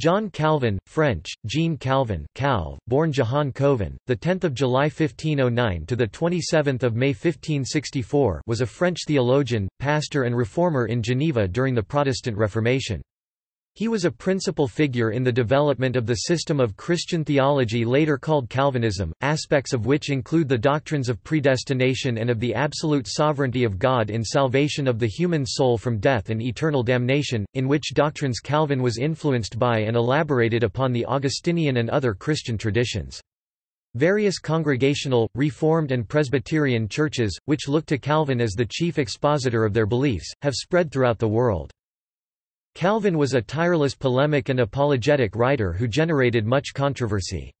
John Calvin, French, Jean Calvin, Calv, born Jehan Cauvin, the 10th of July 1509 to the 27th of May 1564, was a French theologian, pastor and reformer in Geneva during the Protestant Reformation. He was a principal figure in the development of the system of Christian theology later called Calvinism, aspects of which include the doctrines of predestination and of the absolute sovereignty of God in salvation of the human soul from death and eternal damnation, in which doctrines Calvin was influenced by and elaborated upon the Augustinian and other Christian traditions. Various Congregational, Reformed and Presbyterian churches, which look to Calvin as the chief expositor of their beliefs, have spread throughout the world. Calvin was a tireless polemic and apologetic writer who generated much controversy.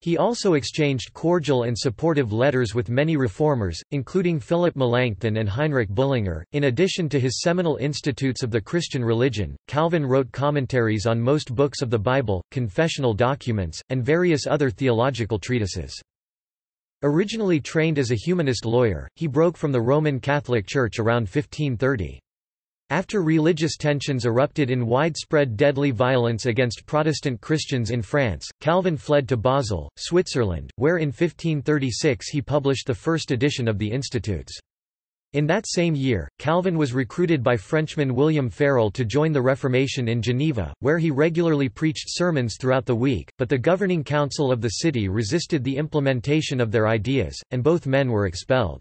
He also exchanged cordial and supportive letters with many reformers, including Philip Melanchthon and Heinrich Bullinger. In addition to his seminal Institutes of the Christian Religion, Calvin wrote commentaries on most books of the Bible, confessional documents, and various other theological treatises. Originally trained as a humanist lawyer, he broke from the Roman Catholic Church around 1530. After religious tensions erupted in widespread deadly violence against Protestant Christians in France, Calvin fled to Basel, Switzerland, where in 1536 he published the first edition of the Institutes. In that same year, Calvin was recruited by Frenchman William Farel to join the Reformation in Geneva, where he regularly preached sermons throughout the week, but the governing council of the city resisted the implementation of their ideas, and both men were expelled.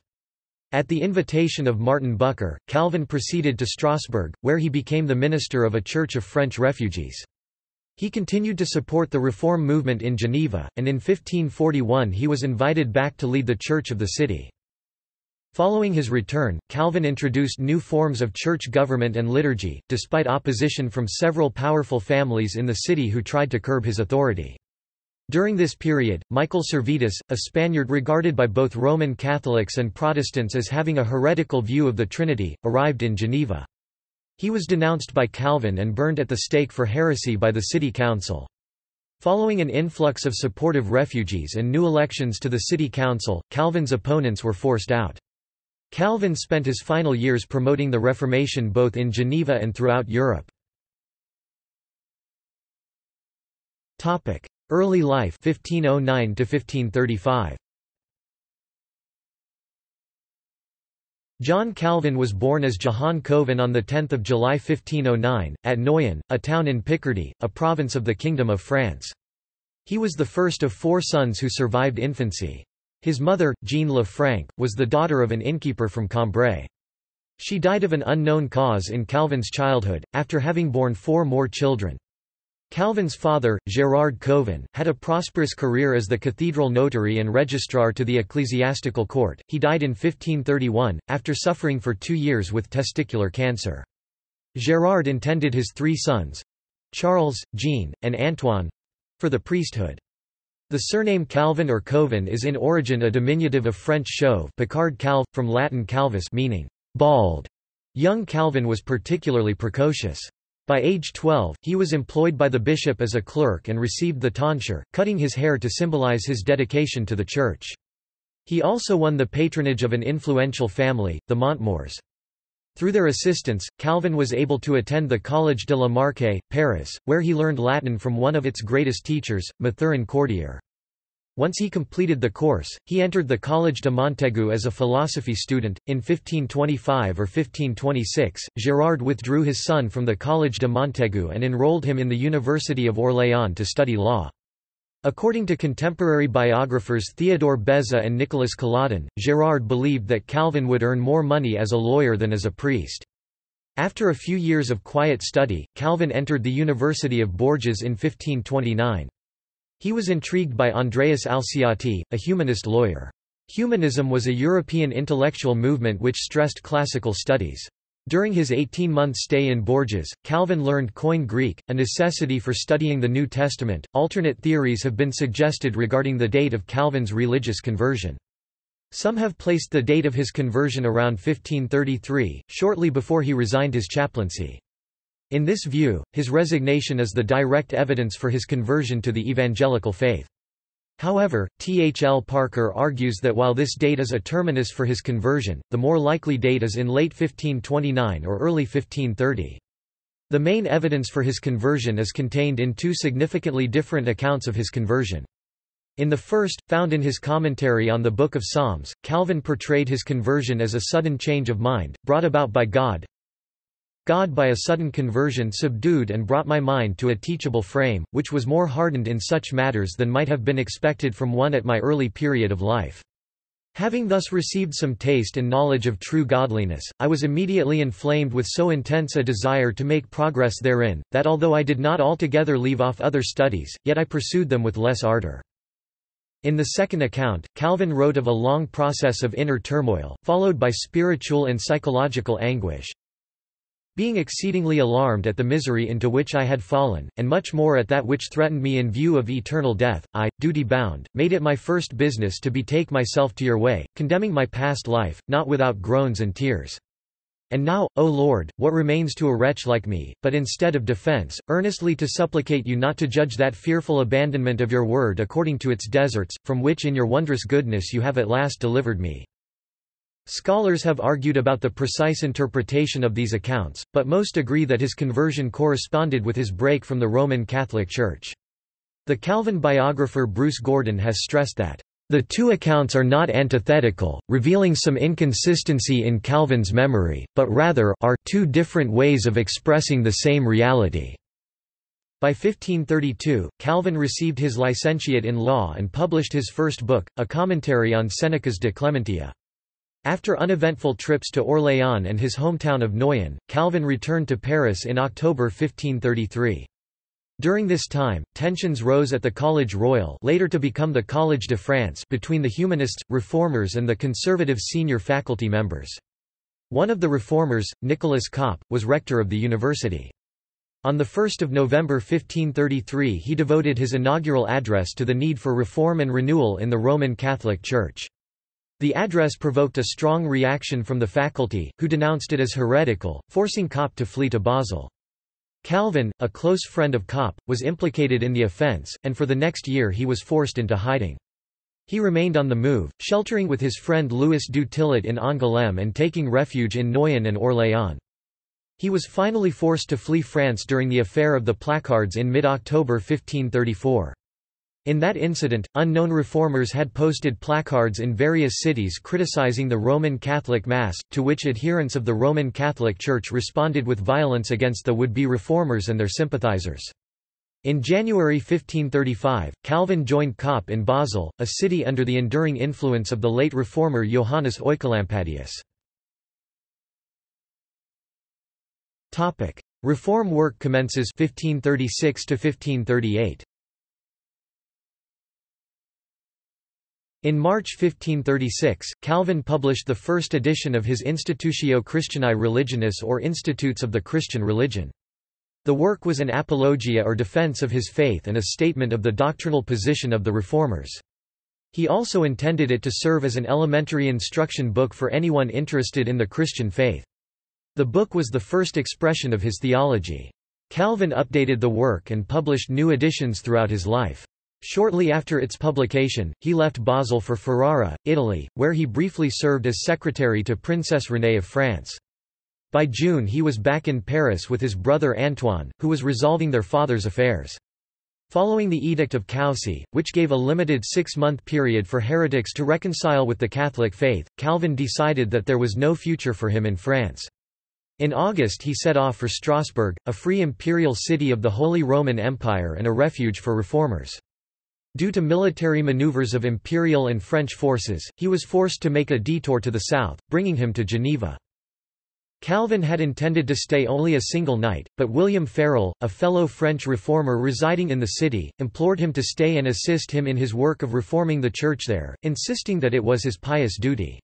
At the invitation of Martin Bucer, Calvin proceeded to Strasbourg, where he became the minister of a church of French refugees. He continued to support the reform movement in Geneva, and in 1541 he was invited back to lead the church of the city. Following his return, Calvin introduced new forms of church government and liturgy, despite opposition from several powerful families in the city who tried to curb his authority. During this period, Michael Servetus, a Spaniard regarded by both Roman Catholics and Protestants as having a heretical view of the Trinity, arrived in Geneva. He was denounced by Calvin and burned at the stake for heresy by the city council. Following an influx of supportive refugees and new elections to the city council, Calvin's opponents were forced out. Calvin spent his final years promoting the Reformation both in Geneva and throughout Europe. Early life 1509 to 1535. John Calvin was born as Jehan Cauvin on 10 July 1509, at Noyon, a town in Picardy, a province of the Kingdom of France. He was the first of four sons who survived infancy. His mother, Jeanne Lefranc, was the daughter of an innkeeper from Cambrai. She died of an unknown cause in Calvin's childhood, after having borne four more children. Calvin's father, Gérard Cauvin, had a prosperous career as the cathedral notary and registrar to the ecclesiastical court. He died in 1531, after suffering for two years with testicular cancer. Gérard intended his three sons Charles, Jean, and Antoine for the priesthood. The surname Calvin or Cauvin is in origin a diminutive of French chauve Picard calve, from Latin calvus meaning bald. Young Calvin was particularly precocious. By age 12, he was employed by the bishop as a clerk and received the tonsure, cutting his hair to symbolize his dedication to the church. He also won the patronage of an influential family, the Montmors. Through their assistance, Calvin was able to attend the Collège de la Marche, Paris, where he learned Latin from one of its greatest teachers, Mathurin Cordier. Once he completed the course, he entered the Collège de Montaigu as a philosophy student. In 1525 or 1526, Gérard withdrew his son from the Collège de Montaigu and enrolled him in the University of Orléans to study law. According to contemporary biographers Theodore Beza and Nicolas Colladon, Gérard believed that Calvin would earn more money as a lawyer than as a priest. After a few years of quiet study, Calvin entered the University of Bourges in 1529. He was intrigued by Andreas Alciati, a humanist lawyer. Humanism was a European intellectual movement which stressed classical studies. During his 18-month stay in Bourges, Calvin learned Koine Greek, a necessity for studying the New Testament. Alternate theories have been suggested regarding the date of Calvin's religious conversion. Some have placed the date of his conversion around 1533, shortly before he resigned his chaplaincy. In this view, his resignation is the direct evidence for his conversion to the evangelical faith. However, T. H. L. Parker argues that while this date is a terminus for his conversion, the more likely date is in late 1529 or early 1530. The main evidence for his conversion is contained in two significantly different accounts of his conversion. In the first, found in his commentary on the Book of Psalms, Calvin portrayed his conversion as a sudden change of mind, brought about by God. God by a sudden conversion subdued and brought my mind to a teachable frame, which was more hardened in such matters than might have been expected from one at my early period of life. Having thus received some taste and knowledge of true godliness, I was immediately inflamed with so intense a desire to make progress therein, that although I did not altogether leave off other studies, yet I pursued them with less ardor. In the second account, Calvin wrote of a long process of inner turmoil, followed by spiritual and psychological anguish, being exceedingly alarmed at the misery into which I had fallen, and much more at that which threatened me in view of eternal death, I, duty-bound, made it my first business to betake myself to your way, condemning my past life, not without groans and tears. And now, O Lord, what remains to a wretch like me, but instead of defense, earnestly to supplicate you not to judge that fearful abandonment of your word according to its deserts, from which in your wondrous goodness you have at last delivered me. Scholars have argued about the precise interpretation of these accounts, but most agree that his conversion corresponded with his break from the Roman Catholic Church. The Calvin biographer Bruce Gordon has stressed that, "...the two accounts are not antithetical, revealing some inconsistency in Calvin's memory, but rather are two different ways of expressing the same reality." By 1532, Calvin received his licentiate in law and published his first book, a commentary on Seneca's De Clementia. After uneventful trips to Orléans and his hometown of Noyon, Calvin returned to Paris in October 1533. During this time, tensions rose at the Collège Royal later to become the Collège de France between the Humanists, Reformers and the conservative senior faculty members. One of the reformers, Nicolas Cop, was rector of the university. On 1 November 1533 he devoted his inaugural address to the need for reform and renewal in the Roman Catholic Church. The address provoked a strong reaction from the faculty, who denounced it as heretical, forcing Cop to flee to Basel. Calvin, a close friend of Cop, was implicated in the offence, and for the next year he was forced into hiding. He remained on the move, sheltering with his friend Louis du Tillet in Angoulême and taking refuge in Noyon and Orléans. He was finally forced to flee France during the affair of the placards in mid-October 1534. In that incident, unknown reformers had posted placards in various cities criticizing the Roman Catholic Mass, to which adherents of the Roman Catholic Church responded with violence against the would-be reformers and their sympathizers. In January 1535, Calvin joined Cop in Basel, a city under the enduring influence of the late reformer Johannes Oecolampadius. Reform work commences 1536 to 1538. In March 1536, Calvin published the first edition of his Institutio Christianae Religionis or Institutes of the Christian Religion. The work was an apologia or defense of his faith and a statement of the doctrinal position of the Reformers. He also intended it to serve as an elementary instruction book for anyone interested in the Christian faith. The book was the first expression of his theology. Calvin updated the work and published new editions throughout his life. Shortly after its publication, he left Basel for Ferrara, Italy, where he briefly served as secretary to Princess Renée of France. By June he was back in Paris with his brother Antoine, who was resolving their father's affairs. Following the Edict of Coucy, which gave a limited six-month period for heretics to reconcile with the Catholic faith, Calvin decided that there was no future for him in France. In August he set off for Strasbourg, a free imperial city of the Holy Roman Empire and a refuge for reformers. Due to military maneuvers of imperial and French forces, he was forced to make a detour to the south, bringing him to Geneva. Calvin had intended to stay only a single night, but William Farel, a fellow French reformer residing in the city, implored him to stay and assist him in his work of reforming the church there, insisting that it was his pious duty.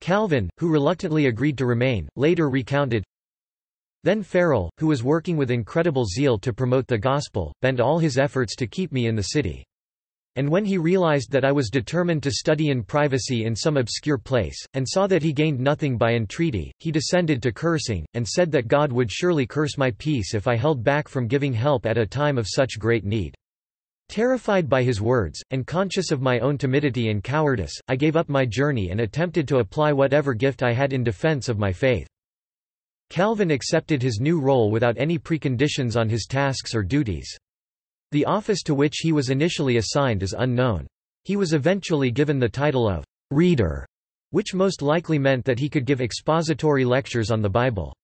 Calvin, who reluctantly agreed to remain, later recounted, Then Farel, who was working with incredible zeal to promote the gospel, bent all his efforts to keep me in the city. And when he realized that I was determined to study in privacy in some obscure place, and saw that he gained nothing by entreaty, he descended to cursing, and said that God would surely curse my peace if I held back from giving help at a time of such great need. Terrified by his words, and conscious of my own timidity and cowardice, I gave up my journey and attempted to apply whatever gift I had in defense of my faith. Calvin accepted his new role without any preconditions on his tasks or duties. The office to which he was initially assigned is unknown. He was eventually given the title of «reader», which most likely meant that he could give expository lectures on the Bible.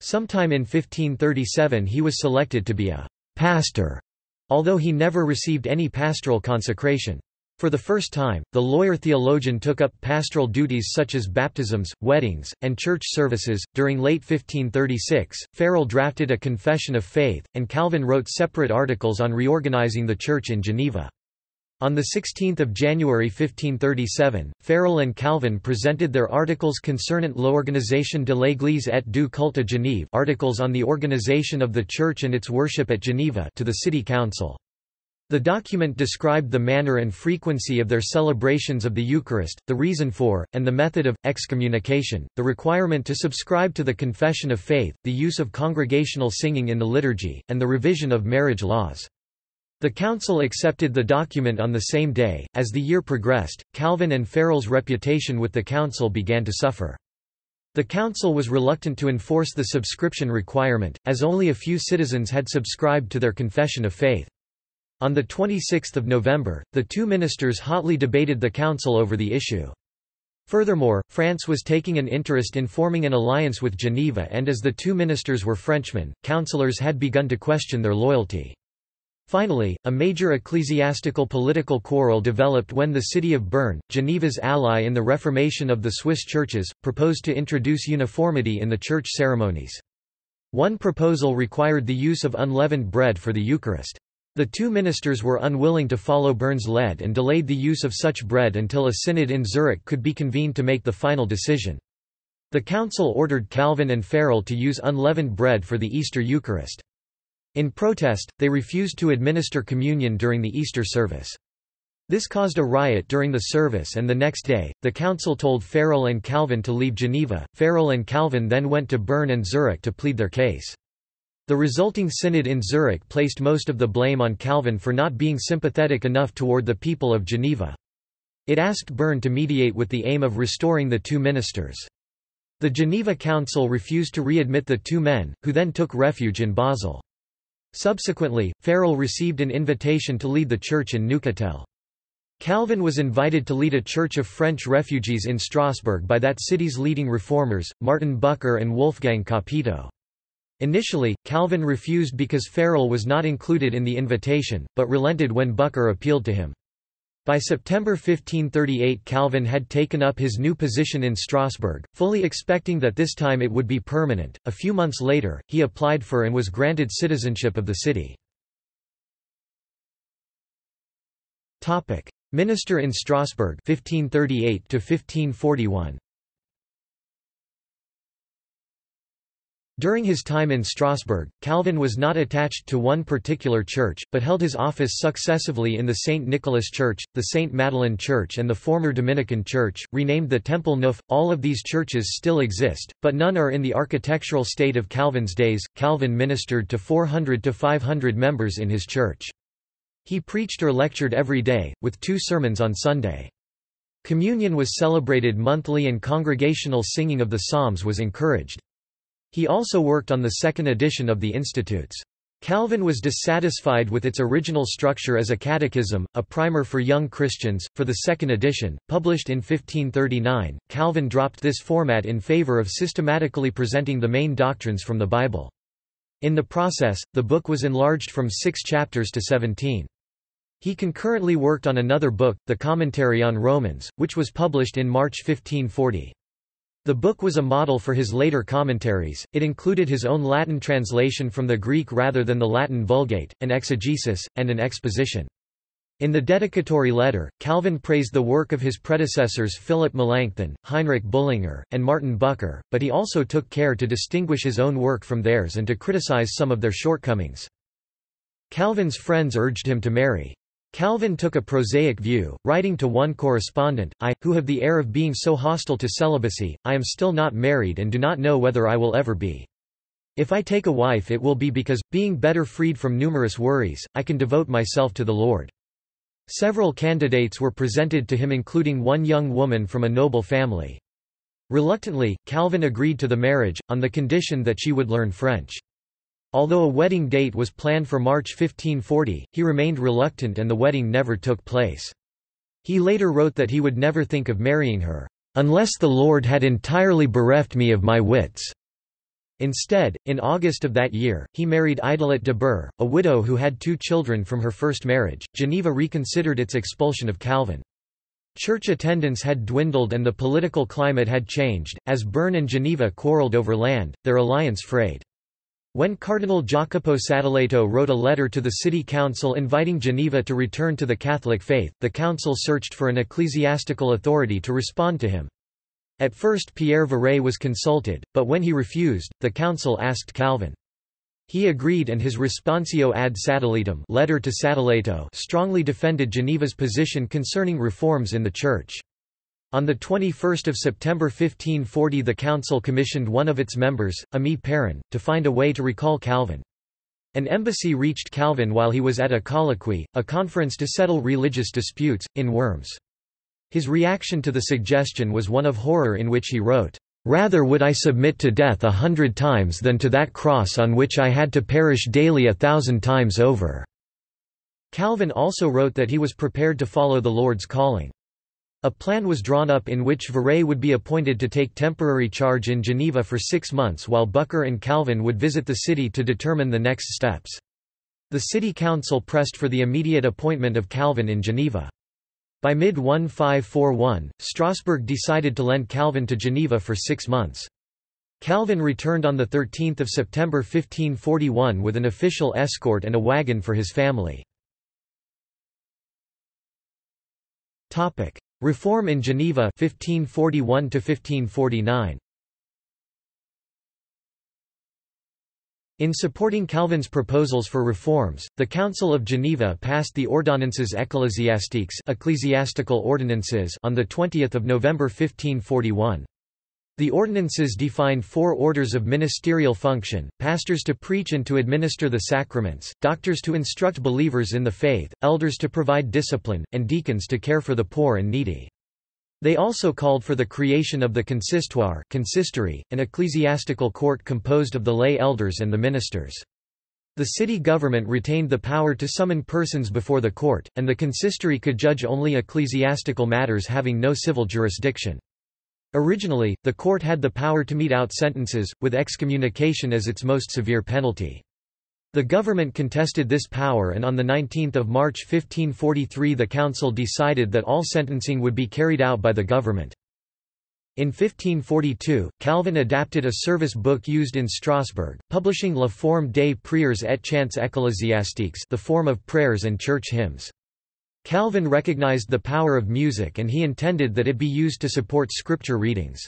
Sometime in 1537 he was selected to be a «pastor», although he never received any pastoral consecration. For the first time, the lawyer-theologian took up pastoral duties such as baptisms, weddings, and church services. During late 1536, Farel drafted a Confession of Faith, and Calvin wrote separate articles on reorganizing the Church in Geneva. On 16 January 1537, Farel and Calvin presented their Articles concernant l'organisation de l'Église et du culte à Genève articles on the organization of the Church and its worship at Geneva to the City Council. The document described the manner and frequency of their celebrations of the Eucharist, the reason for, and the method of, excommunication, the requirement to subscribe to the Confession of Faith, the use of congregational singing in the liturgy, and the revision of marriage laws. The council accepted the document on the same day. As the year progressed, Calvin and Farel's reputation with the council began to suffer. The council was reluctant to enforce the subscription requirement, as only a few citizens had subscribed to their confession of faith. On 26 November, the two ministers hotly debated the council over the issue. Furthermore, France was taking an interest in forming an alliance with Geneva and as the two ministers were Frenchmen, councillors had begun to question their loyalty. Finally, a major ecclesiastical political quarrel developed when the city of Bern, Geneva's ally in the reformation of the Swiss churches, proposed to introduce uniformity in the church ceremonies. One proposal required the use of unleavened bread for the Eucharist. The two ministers were unwilling to follow Bern's lead and delayed the use of such bread until a synod in Zurich could be convened to make the final decision. The council ordered Calvin and Farel to use unleavened bread for the Easter Eucharist. In protest, they refused to administer communion during the Easter service. This caused a riot during the service and the next day, the council told Farel and Calvin to leave Geneva. Farel and Calvin then went to Bern and Zurich to plead their case. The resulting synod in Zurich placed most of the blame on Calvin for not being sympathetic enough toward the people of Geneva. It asked Bern to mediate with the aim of restoring the two ministers. The Geneva Council refused to readmit the two men, who then took refuge in Basel. Subsequently, Farel received an invitation to lead the church in Neuchâtel. Calvin was invited to lead a church of French refugees in Strasbourg by that city's leading reformers, Martin Bucer and Wolfgang Capito. Initially, Calvin refused because Farel was not included in the invitation, but relented when Bucer appealed to him. By September 1538 Calvin had taken up his new position in Strasbourg, fully expecting that this time it would be permanent. A few months later, he applied for and was granted citizenship of the city. Topic: Minister in Strasbourg 1538 to 1541. During his time in Strasbourg, Calvin was not attached to one particular church, but held his office successively in the St. Nicholas Church, the St. Madeleine Church and the former Dominican Church, renamed the Temple Neuf. All of these churches still exist, but none are in the architectural state of Calvin's days. Calvin ministered to 400 to 500 members in his church. He preached or lectured every day, with two sermons on Sunday. Communion was celebrated monthly and congregational singing of the Psalms was encouraged. He also worked on the second edition of the Institutes. Calvin was dissatisfied with its original structure as a catechism, a primer for young Christians. For the second edition, published in 1539, Calvin dropped this format in favor of systematically presenting the main doctrines from the Bible. In the process, the book was enlarged from six chapters to seventeen. He concurrently worked on another book, the Commentary on Romans, which was published in March 1540. The book was a model for his later commentaries, it included his own Latin translation from the Greek rather than the Latin Vulgate, an exegesis, and an exposition. In the dedicatory letter, Calvin praised the work of his predecessors Philip Melanchthon, Heinrich Bullinger, and Martin Bucer, but he also took care to distinguish his own work from theirs and to criticize some of their shortcomings. Calvin's friends urged him to marry. Calvin took a prosaic view, writing to one correspondent, I, who have the air of being so hostile to celibacy, I am still not married and do not know whether I will ever be. If I take a wife it will be because, being better freed from numerous worries, I can devote myself to the Lord. Several candidates were presented to him including one young woman from a noble family. Reluctantly, Calvin agreed to the marriage, on the condition that she would learn French. Although a wedding date was planned for March 1540, he remained reluctant and the wedding never took place. He later wrote that he would never think of marrying her, "...unless the Lord had entirely bereft me of my wits." Instead, in August of that year, he married Idelette de Burgh, a widow who had two children from her first marriage. Geneva reconsidered its expulsion of Calvin. Church attendance had dwindled and the political climate had changed, as Bern and Geneva quarreled over land, their alliance frayed. When Cardinal Jacopo Sadoleto wrote a letter to the city council inviting Geneva to return to the Catholic faith, the council searched for an ecclesiastical authority to respond to him. At first Pierre Viret was consulted, but when he refused, the council asked Calvin. He agreed and his Responsio ad Sadoletum letter to Sadoleto strongly defended Geneva's position concerning reforms in the Church. On 21 September 1540 the council commissioned one of its members, Aimé Perrin, to find a way to recall Calvin. An embassy reached Calvin while he was at a colloquy, a conference to settle religious disputes, in Worms. His reaction to the suggestion was one of horror in which he wrote, "'Rather would I submit to death a hundred times than to that cross on which I had to perish daily a thousand times over." Calvin also wrote that he was prepared to follow the Lord's calling. A plan was drawn up in which Viret would be appointed to take temporary charge in Geneva for six months while Bucer and Calvin would visit the city to determine the next steps. The city council pressed for the immediate appointment of Calvin in Geneva. By mid-1541, Strasbourg decided to lend Calvin to Geneva for six months. Calvin returned on 13 September 1541 with an official escort and a wagon for his family. Reform in Geneva 1541 1549 In supporting Calvin's proposals for reforms, the Council of Geneva passed the Ordonnances ecclésiastiques ecclesiastical ordinances on 20 November 1541. The ordinances defined four orders of ministerial function, pastors to preach and to administer the sacraments, doctors to instruct believers in the faith, elders to provide discipline, and deacons to care for the poor and needy. They also called for the creation of the consistoire consistory, an ecclesiastical court composed of the lay elders and the ministers. The city government retained the power to summon persons before the court, and the consistory could judge only ecclesiastical matters having no civil jurisdiction. Originally, the court had the power to mete out sentences, with excommunication as its most severe penalty. The government contested this power and on 19 March 1543 the council decided that all sentencing would be carried out by the government. In 1542, Calvin adapted a service book used in Strasbourg, publishing La Forme des prières et chants ecclésiastiques the form of prayers and church hymns. Calvin recognized the power of music and he intended that it be used to support scripture readings.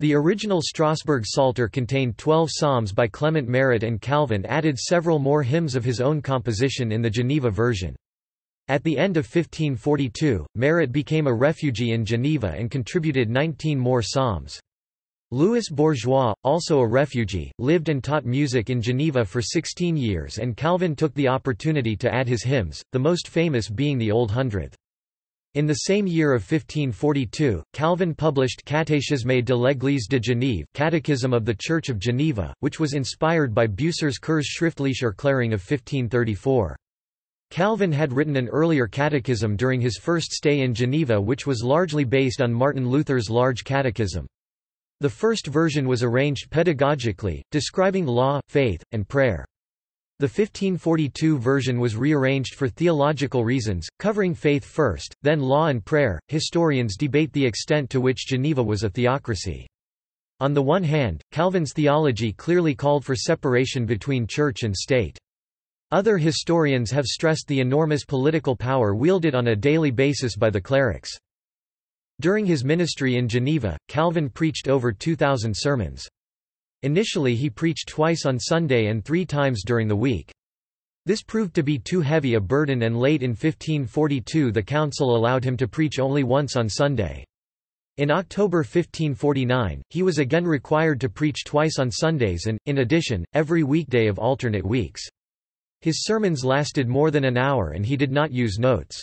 The original Strasbourg Psalter contained twelve psalms by Clement Marot and Calvin added several more hymns of his own composition in the Geneva version. At the end of 1542, Marot became a refugee in Geneva and contributed 19 more psalms. Louis Bourgeois, also a refugee, lived and taught music in Geneva for 16 years and Calvin took the opportunity to add his hymns, the most famous being the Old Hundredth. In the same year of 1542, Calvin published Catéchisme de l'Église de Genève Catechism of the Church of Geneva, which was inspired by Bucer's Kurzschriftliche Erklärung of 1534. Calvin had written an earlier catechism during his first stay in Geneva which was largely based on Martin Luther's Large Catechism. The first version was arranged pedagogically, describing law, faith, and prayer. The 1542 version was rearranged for theological reasons, covering faith first, then law and prayer. Historians debate the extent to which Geneva was a theocracy. On the one hand, Calvin's theology clearly called for separation between church and state. Other historians have stressed the enormous political power wielded on a daily basis by the clerics. During his ministry in Geneva, Calvin preached over 2,000 sermons. Initially he preached twice on Sunday and three times during the week. This proved to be too heavy a burden and late in 1542 the council allowed him to preach only once on Sunday. In October 1549, he was again required to preach twice on Sundays and, in addition, every weekday of alternate weeks. His sermons lasted more than an hour and he did not use notes.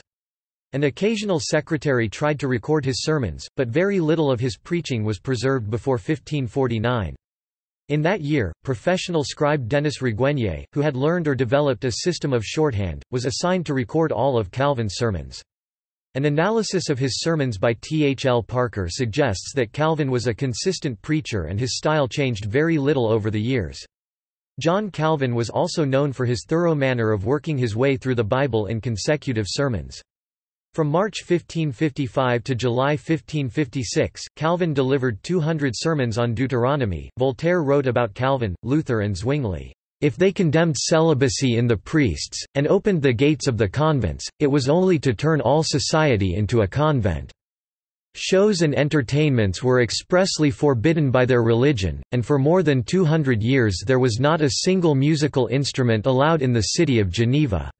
An occasional secretary tried to record his sermons, but very little of his preaching was preserved before 1549. In that year, professional scribe Denis Raguenier, who had learned or developed a system of shorthand, was assigned to record all of Calvin's sermons. An analysis of his sermons by T. H. L. Parker suggests that Calvin was a consistent preacher and his style changed very little over the years. John Calvin was also known for his thorough manner of working his way through the Bible in consecutive sermons. From March 1555 to July 1556, Calvin delivered 200 sermons on Deuteronomy. Voltaire wrote about Calvin, Luther, and Zwingli. If they condemned celibacy in the priests, and opened the gates of the convents, it was only to turn all society into a convent. Shows and entertainments were expressly forbidden by their religion, and for more than 200 years there was not a single musical instrument allowed in the city of Geneva.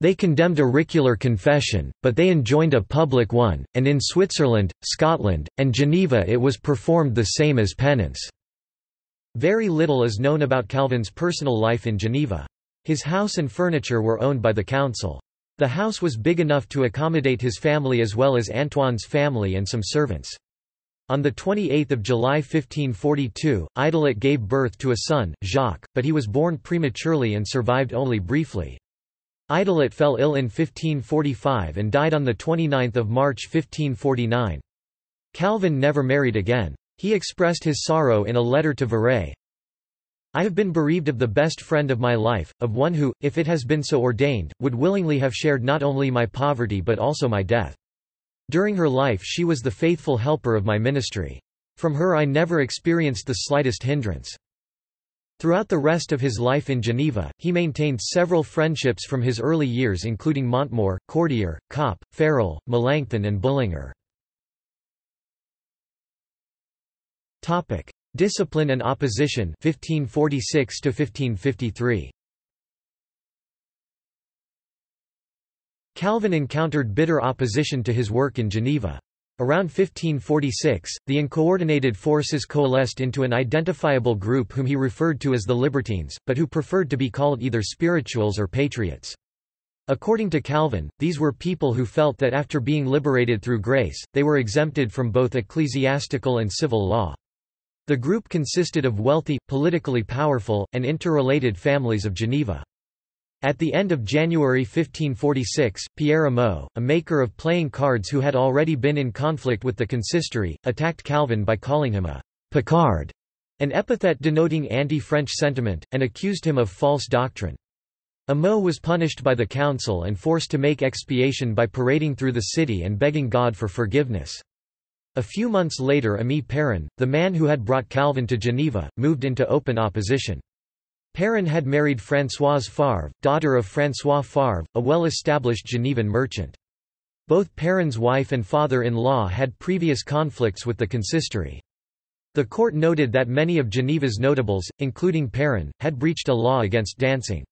They condemned auricular confession, but they enjoined a public one, and in Switzerland, Scotland, and Geneva it was performed the same as penance. Very little is known about Calvin's personal life in Geneva. His house and furniture were owned by the council. The house was big enough to accommodate his family as well as Antoine's family and some servants. On 28 July 1542, Idelette gave birth to a son, Jacques, but he was born prematurely and survived only briefly. Idelette fell ill in 1545 and died on 29 March 1549. Calvin never married again. He expressed his sorrow in a letter to Viret, I have been bereaved of the best friend of my life, of one who, if it has been so ordained, would willingly have shared not only my poverty but also my death. During her life she was the faithful helper of my ministry. From her I never experienced the slightest hindrance. Throughout the rest of his life in Geneva, he maintained several friendships from his early years including Montmor, Cordier, Cop, Farel, Melanchthon and Bullinger. Discipline and opposition 1546 to 1553 Calvin encountered bitter opposition to his work in Geneva. Around 1546, the uncoordinated forces coalesced into an identifiable group whom he referred to as the Libertines, but who preferred to be called either spirituals or patriots. According to Calvin, these were people who felt that after being liberated through grace, they were exempted from both ecclesiastical and civil law. The group consisted of wealthy, politically powerful, and interrelated families of Geneva. At the end of January 1546, Pierre Ameaux, a maker of playing cards who had already been in conflict with the consistory, attacked Calvin by calling him a «Picard», an epithet denoting anti-French sentiment, and accused him of false doctrine. Ameaux was punished by the council and forced to make expiation by parading through the city and begging God for forgiveness. A few months later Aimé Perrin, the man who had brought Calvin to Geneva, moved into open opposition. Perrin had married Françoise Favre, daughter of François Favre, a well-established Genevan merchant. Both Perrin's wife and father-in-law had previous conflicts with the consistory. The court noted that many of Geneva's notables, including Perrin, had breached a law against dancing.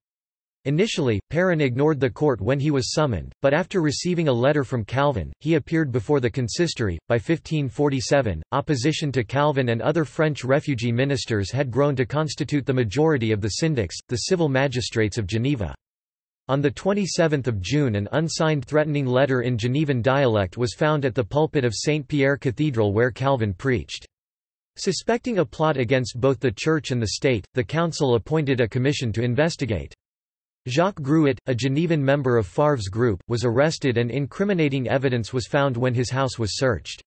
Initially, Perrin ignored the court when he was summoned, but after receiving a letter from Calvin, he appeared before the consistory. By 1547, opposition to Calvin and other French refugee ministers had grown to constitute the majority of the syndics, the civil magistrates of Geneva. On 27 June an unsigned threatening letter in Genevan dialect was found at the pulpit of St. Pierre Cathedral where Calvin preached. Suspecting a plot against both the Church and the state, the council appointed a commission to investigate. Jacques Gruet, a Genevan member of Favre's group, was arrested and incriminating evidence was found when his house was searched.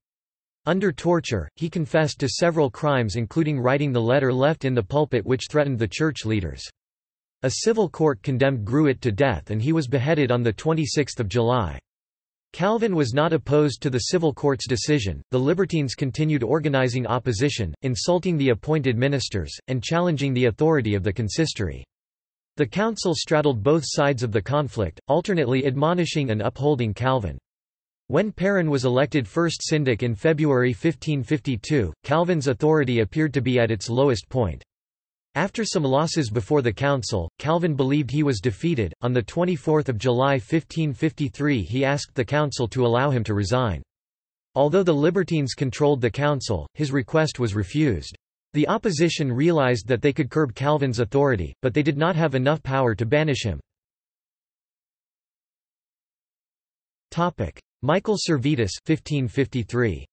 Under torture, he confessed to several crimes including writing the letter left in the pulpit which threatened the church leaders. A civil court condemned Gruet to death and he was beheaded on 26 July. Calvin was not opposed to the civil court's decision. The Libertines continued organizing opposition, insulting the appointed ministers, and challenging the authority of the consistory. The council straddled both sides of the conflict, alternately admonishing and upholding Calvin. When Perrin was elected first syndic in February 1552, Calvin's authority appeared to be at its lowest point. After some losses before the council, Calvin believed he was defeated. On the 24th of July 1553, he asked the council to allow him to resign. Although the Libertines controlled the council, his request was refused. The opposition realized that they could curb Calvin's authority, but they did not have enough power to banish him. Michael Servetus 1553.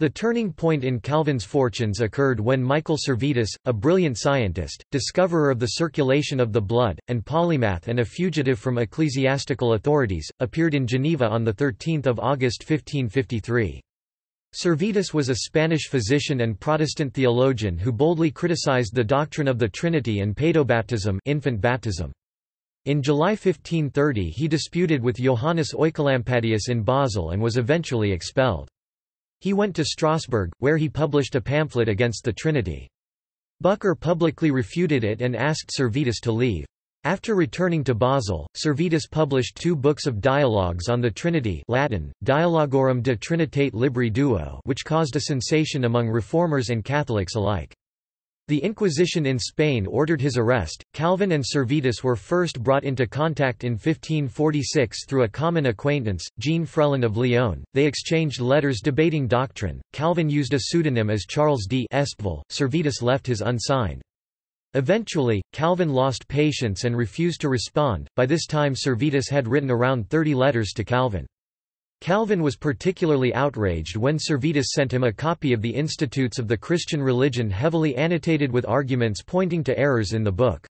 The turning point in Calvin's fortunes occurred when Michael Servetus, a brilliant scientist, discoverer of the circulation of the blood, and polymath and a fugitive from ecclesiastical authorities, appeared in Geneva on 13 August 1553. Servetus was a Spanish physician and Protestant theologian who boldly criticized the doctrine of the Trinity and paedobaptism infant baptism. In July 1530 he disputed with Johannes Oecolampadius in Basel and was eventually expelled. He went to Strasbourg, where he published a pamphlet against the Trinity. Bucer publicly refuted it and asked Servetus to leave. After returning to Basel, Servetus published two books of dialogues on the Trinity Latin, Dialogorum de Trinitate Libri Duo which caused a sensation among reformers and Catholics alike. The Inquisition in Spain ordered his arrest. Calvin and Servetus were first brought into contact in 1546 through a common acquaintance, Jean Frelon of Lyon. They exchanged letters debating doctrine. Calvin used a pseudonym as Charles d Servetus left his unsigned. Eventually, Calvin lost patience and refused to respond. By this time, Servetus had written around 30 letters to Calvin. Calvin was particularly outraged when Servetus sent him a copy of the Institutes of the Christian Religion heavily annotated with arguments pointing to errors in the book.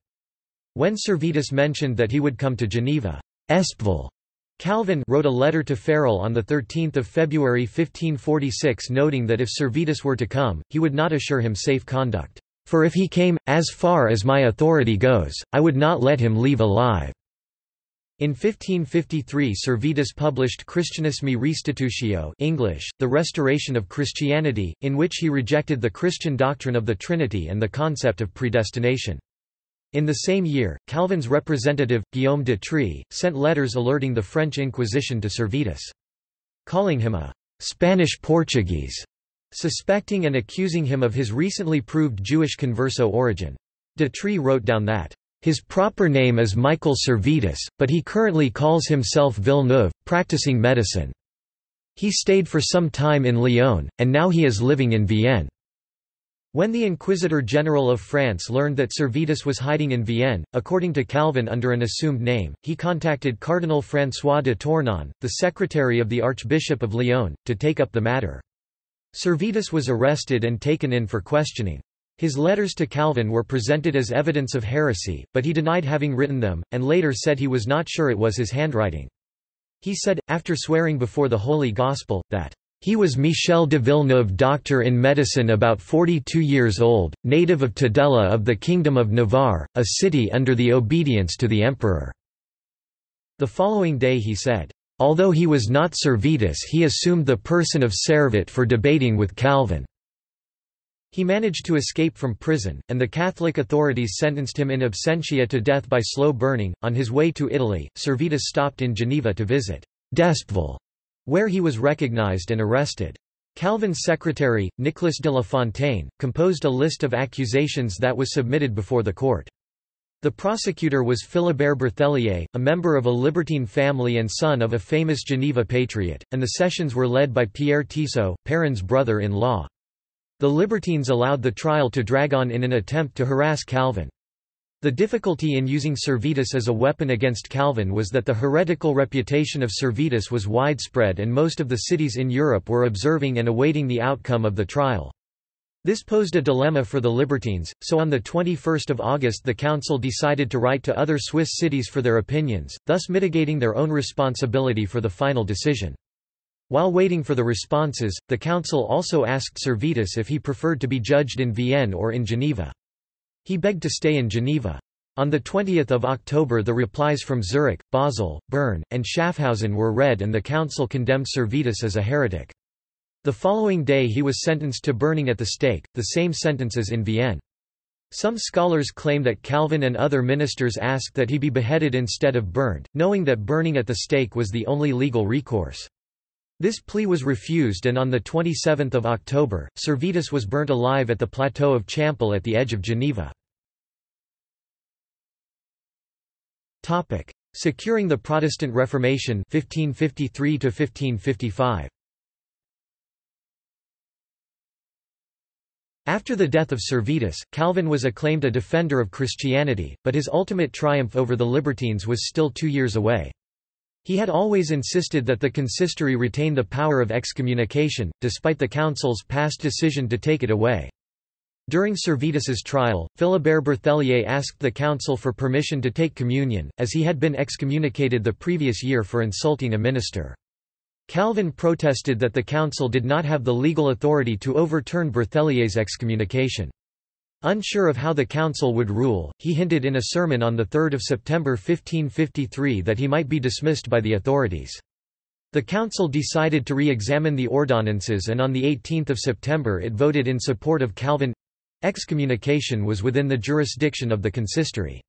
When Servetus mentioned that he would come to Geneva, Espeville, Calvin wrote a letter to Farel on 13 February 1546 noting that if Servetus were to come, he would not assure him safe conduct. For if he came, as far as my authority goes, I would not let him leave alive. In 1553 Servetus published Christianismi Restitutio English, The Restoration of Christianity, in which he rejected the Christian doctrine of the Trinity and the concept of predestination. In the same year, Calvin's representative, Guillaume de Trie, sent letters alerting the French Inquisition to Servetus. Calling him a «Spanish Portuguese», suspecting and accusing him of his recently proved Jewish converso origin. De Trie wrote down that his proper name is Michael Servetus, but he currently calls himself Villeneuve, practicing medicine. He stayed for some time in Lyon, and now he is living in Vienne. When the Inquisitor General of France learned that Servetus was hiding in Vienne, according to Calvin under an assumed name, he contacted Cardinal François de Tournon, the secretary of the Archbishop of Lyon, to take up the matter. Servetus was arrested and taken in for questioning. His letters to Calvin were presented as evidence of heresy, but he denied having written them, and later said he was not sure it was his handwriting. He said, after swearing before the Holy Gospel, that he was Michel de Villeneuve doctor in medicine about 42 years old, native of Tudela of the Kingdom of Navarre, a city under the obedience to the emperor." The following day he said, "...although he was not Servetus he assumed the person of Servet for debating with Calvin." He managed to escape from prison, and the Catholic authorities sentenced him in absentia to death by slow burning. On his way to Italy, Servetus stopped in Geneva to visit d'Espeville, where he was recognized and arrested. Calvin's secretary, Nicolas de la Fontaine, composed a list of accusations that was submitted before the court. The prosecutor was Philibert Berthelier, a member of a libertine family and son of a famous Geneva patriot, and the sessions were led by Pierre Tissot, Perrin's brother-in-law. The libertines allowed the trial to drag on in an attempt to harass Calvin. The difficulty in using Servetus as a weapon against Calvin was that the heretical reputation of Servetus was widespread and most of the cities in Europe were observing and awaiting the outcome of the trial. This posed a dilemma for the libertines, so on 21 August the council decided to write to other Swiss cities for their opinions, thus mitigating their own responsibility for the final decision. While waiting for the responses, the council also asked Servetus if he preferred to be judged in Vienne or in Geneva. He begged to stay in Geneva. On 20 October the replies from Zurich, Basel, Bern, and Schaffhausen were read and the council condemned Servetus as a heretic. The following day he was sentenced to burning at the stake, the same sentence as in Vienne. Some scholars claim that Calvin and other ministers asked that he be beheaded instead of burned, knowing that burning at the stake was the only legal recourse. This plea was refused and on 27 October, Servetus was burnt alive at the plateau of Champel at the edge of Geneva. Securing the Protestant Reformation 1553 1555. After the death of Servetus, Calvin was acclaimed a defender of Christianity, but his ultimate triumph over the libertines was still two years away. He had always insisted that the consistory retain the power of excommunication, despite the council's past decision to take it away. During Servetus's trial, Philibert Berthelier asked the council for permission to take communion, as he had been excommunicated the previous year for insulting a minister. Calvin protested that the council did not have the legal authority to overturn Berthelier's excommunication. Unsure of how the council would rule, he hinted in a sermon on 3 September 1553 that he might be dismissed by the authorities. The council decided to re-examine the ordinances and on 18 September it voted in support of Calvin. Excommunication was within the jurisdiction of the consistory.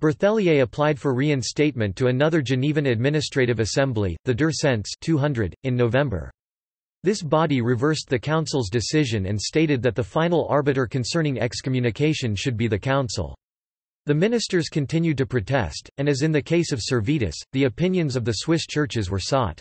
Berthelier applied for reinstatement to another Genevan Administrative Assembly, the Deux Cents 200, in November. This body reversed the council's decision and stated that the final arbiter concerning excommunication should be the council. The ministers continued to protest, and as in the case of Servetus, the opinions of the Swiss churches were sought.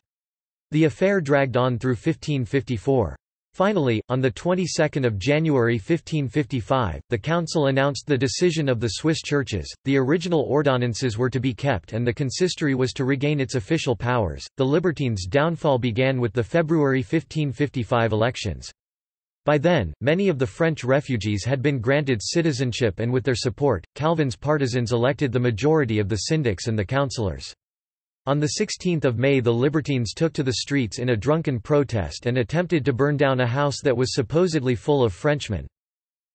The affair dragged on through 1554. Finally, on the 22nd of January 1555, the council announced the decision of the Swiss churches. The original ordinances were to be kept and the consistory was to regain its official powers. The Libertines' downfall began with the February 1555 elections. By then, many of the French refugees had been granted citizenship and with their support, Calvin's partisans elected the majority of the syndics and the councillors. On 16 May the Libertines took to the streets in a drunken protest and attempted to burn down a house that was supposedly full of Frenchmen.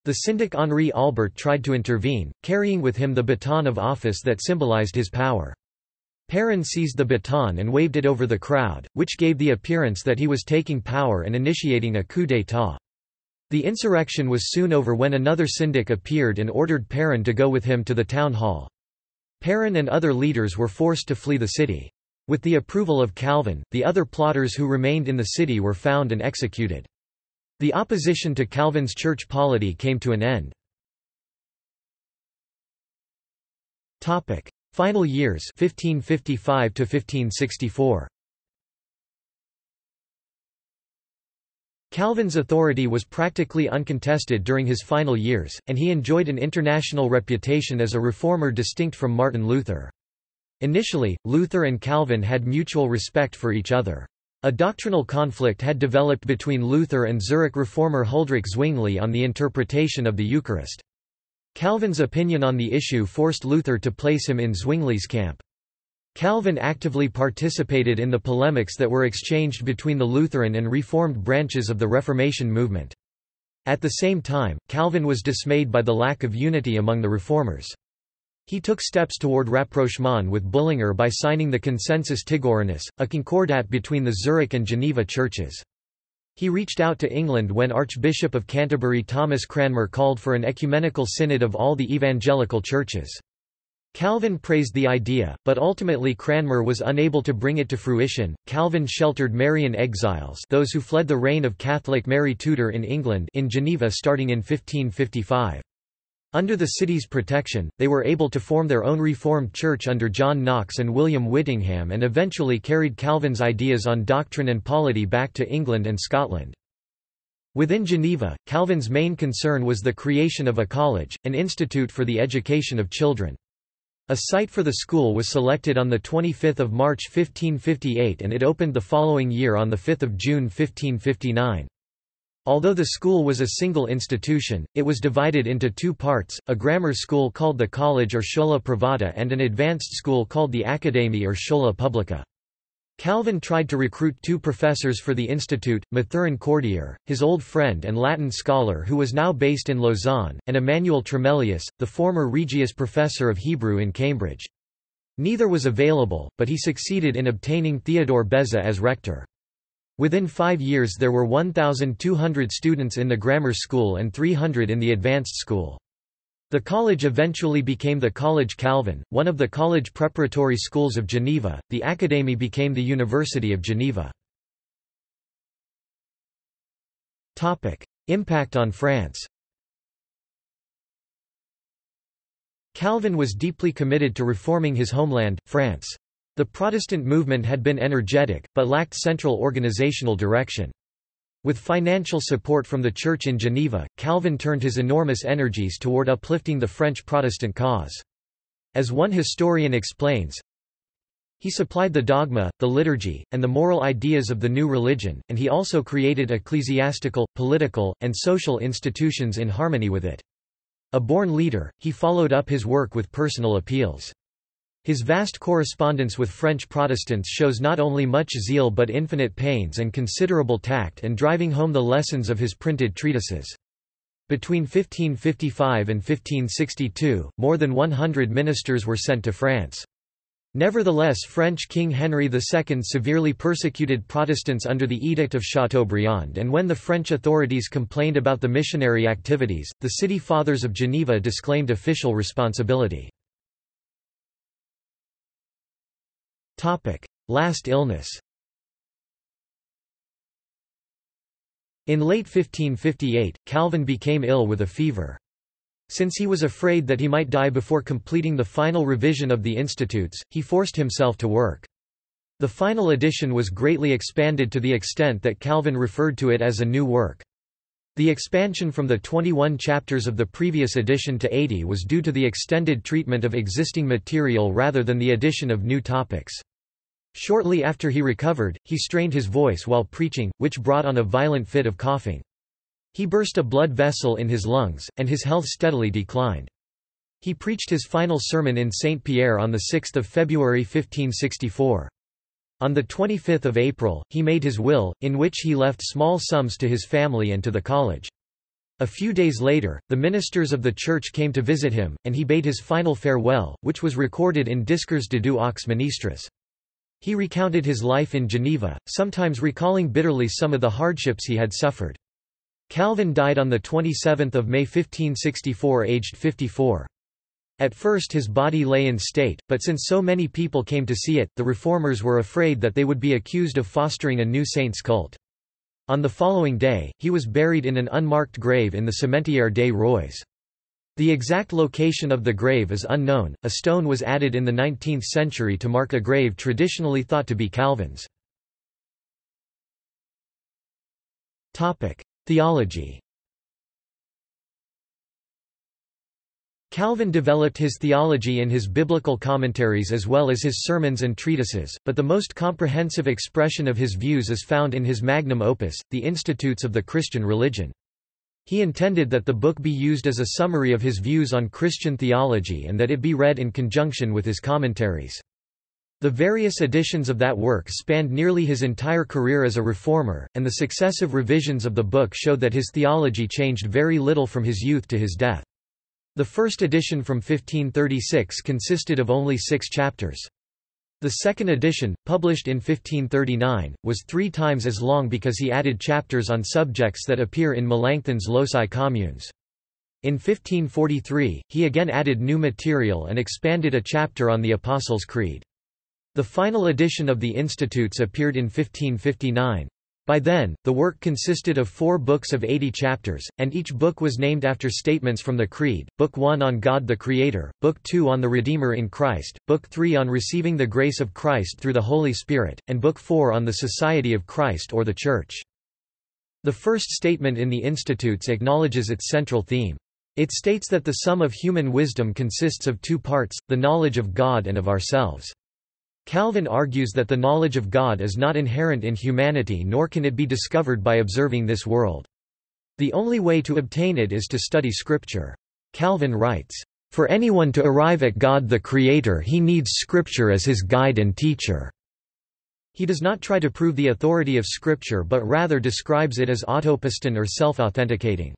The syndic Henri Albert tried to intervene, carrying with him the baton of office that symbolized his power. Perrin seized the baton and waved it over the crowd, which gave the appearance that he was taking power and initiating a coup d'état. The insurrection was soon over when another syndic appeared and ordered Perrin to go with him to the town hall. Perrin and other leaders were forced to flee the city. With the approval of Calvin, the other plotters who remained in the city were found and executed. The opposition to Calvin's church polity came to an end. Final years 1555 1564. Calvin's authority was practically uncontested during his final years, and he enjoyed an international reputation as a reformer distinct from Martin Luther. Initially, Luther and Calvin had mutual respect for each other. A doctrinal conflict had developed between Luther and Zurich reformer Huldrych Zwingli on the interpretation of the Eucharist. Calvin's opinion on the issue forced Luther to place him in Zwingli's camp. Calvin actively participated in the polemics that were exchanged between the Lutheran and Reformed branches of the Reformation movement. At the same time, Calvin was dismayed by the lack of unity among the Reformers. He took steps toward rapprochement with Bullinger by signing the Consensus Tigorinus, a concordat between the Zurich and Geneva churches. He reached out to England when Archbishop of Canterbury Thomas Cranmer called for an ecumenical synod of all the evangelical churches. Calvin praised the idea, but ultimately Cranmer was unable to bring it to fruition. Calvin sheltered Marian exiles, those who fled the reign of Catholic Mary Tudor in England, in Geneva starting in 1555. Under the city's protection, they were able to form their own Reformed church under John Knox and William Whittingham and eventually carried Calvin's ideas on doctrine and polity back to England and Scotland. Within Geneva, Calvin's main concern was the creation of a college, an institute for the education of children. A site for the school was selected on 25 March 1558 and it opened the following year on 5 June 1559. Although the school was a single institution, it was divided into two parts, a grammar school called the College or Schola Privata and an advanced school called the Academy or Schola Publica. Calvin tried to recruit two professors for the institute, Mathurin Cordier, his old friend and Latin scholar who was now based in Lausanne, and Emmanuel Tremellius, the former Regius professor of Hebrew in Cambridge. Neither was available, but he succeeded in obtaining Theodore Beza as rector. Within five years there were 1,200 students in the grammar school and 300 in the advanced school. The college eventually became the College Calvin, one of the college preparatory schools of Geneva. The Academy became the University of Geneva. Topic: Impact on France. Calvin was deeply committed to reforming his homeland, France. The Protestant movement had been energetic, but lacked central organizational direction. With financial support from the Church in Geneva, Calvin turned his enormous energies toward uplifting the French Protestant cause. As one historian explains, he supplied the dogma, the liturgy, and the moral ideas of the new religion, and he also created ecclesiastical, political, and social institutions in harmony with it. A born leader, he followed up his work with personal appeals. His vast correspondence with French Protestants shows not only much zeal but infinite pains and considerable tact and driving home the lessons of his printed treatises. Between 1555 and 1562, more than 100 ministers were sent to France. Nevertheless French King Henry II severely persecuted Protestants under the Edict of Chateaubriand and when the French authorities complained about the missionary activities, the city fathers of Geneva disclaimed official responsibility. Last illness In late 1558, Calvin became ill with a fever. Since he was afraid that he might die before completing the final revision of the Institutes, he forced himself to work. The final edition was greatly expanded to the extent that Calvin referred to it as a new work. The expansion from the 21 chapters of the previous edition to 80 was due to the extended treatment of existing material rather than the addition of new topics. Shortly after he recovered, he strained his voice while preaching, which brought on a violent fit of coughing. He burst a blood vessel in his lungs, and his health steadily declined. He preached his final sermon in Saint-Pierre on 6 February 1564. On 25 April, he made his will, in which he left small sums to his family and to the college. A few days later, the ministers of the church came to visit him, and he bade his final farewell, which was recorded in Discours d'adieu aux ministres. He recounted his life in Geneva, sometimes recalling bitterly some of the hardships he had suffered. Calvin died on 27 May 1564 aged 54. At first his body lay in state, but since so many people came to see it, the reformers were afraid that they would be accused of fostering a new saint's cult. On the following day, he was buried in an unmarked grave in the Cimetière des Rois. The exact location of the grave is unknown. A stone was added in the 19th century to mark a grave traditionally thought to be Calvin's. Topic: Theology Calvin developed his theology in his biblical commentaries as well as his sermons and treatises, but the most comprehensive expression of his views is found in his magnum opus, The Institutes of the Christian Religion. He intended that the book be used as a summary of his views on Christian theology and that it be read in conjunction with his commentaries. The various editions of that work spanned nearly his entire career as a reformer, and the successive revisions of the book showed that his theology changed very little from his youth to his death. The first edition from 1536 consisted of only six chapters. The second edition, published in 1539, was three times as long because he added chapters on subjects that appear in Melanchthon's Loci Communes. In 1543, he again added new material and expanded a chapter on the Apostles' Creed. The final edition of the Institutes appeared in 1559. By then, the work consisted of four books of 80 chapters, and each book was named after statements from the Creed, Book 1 on God the Creator, Book 2 on the Redeemer in Christ, Book 3 on receiving the grace of Christ through the Holy Spirit, and Book 4 on the Society of Christ or the Church. The first statement in the Institutes acknowledges its central theme. It states that the sum of human wisdom consists of two parts, the knowledge of God and of ourselves. Calvin argues that the knowledge of God is not inherent in humanity nor can it be discovered by observing this world. The only way to obtain it is to study Scripture. Calvin writes, "...for anyone to arrive at God the Creator he needs Scripture as his guide and teacher." He does not try to prove the authority of Scripture but rather describes it as autopiston or self-authenticating.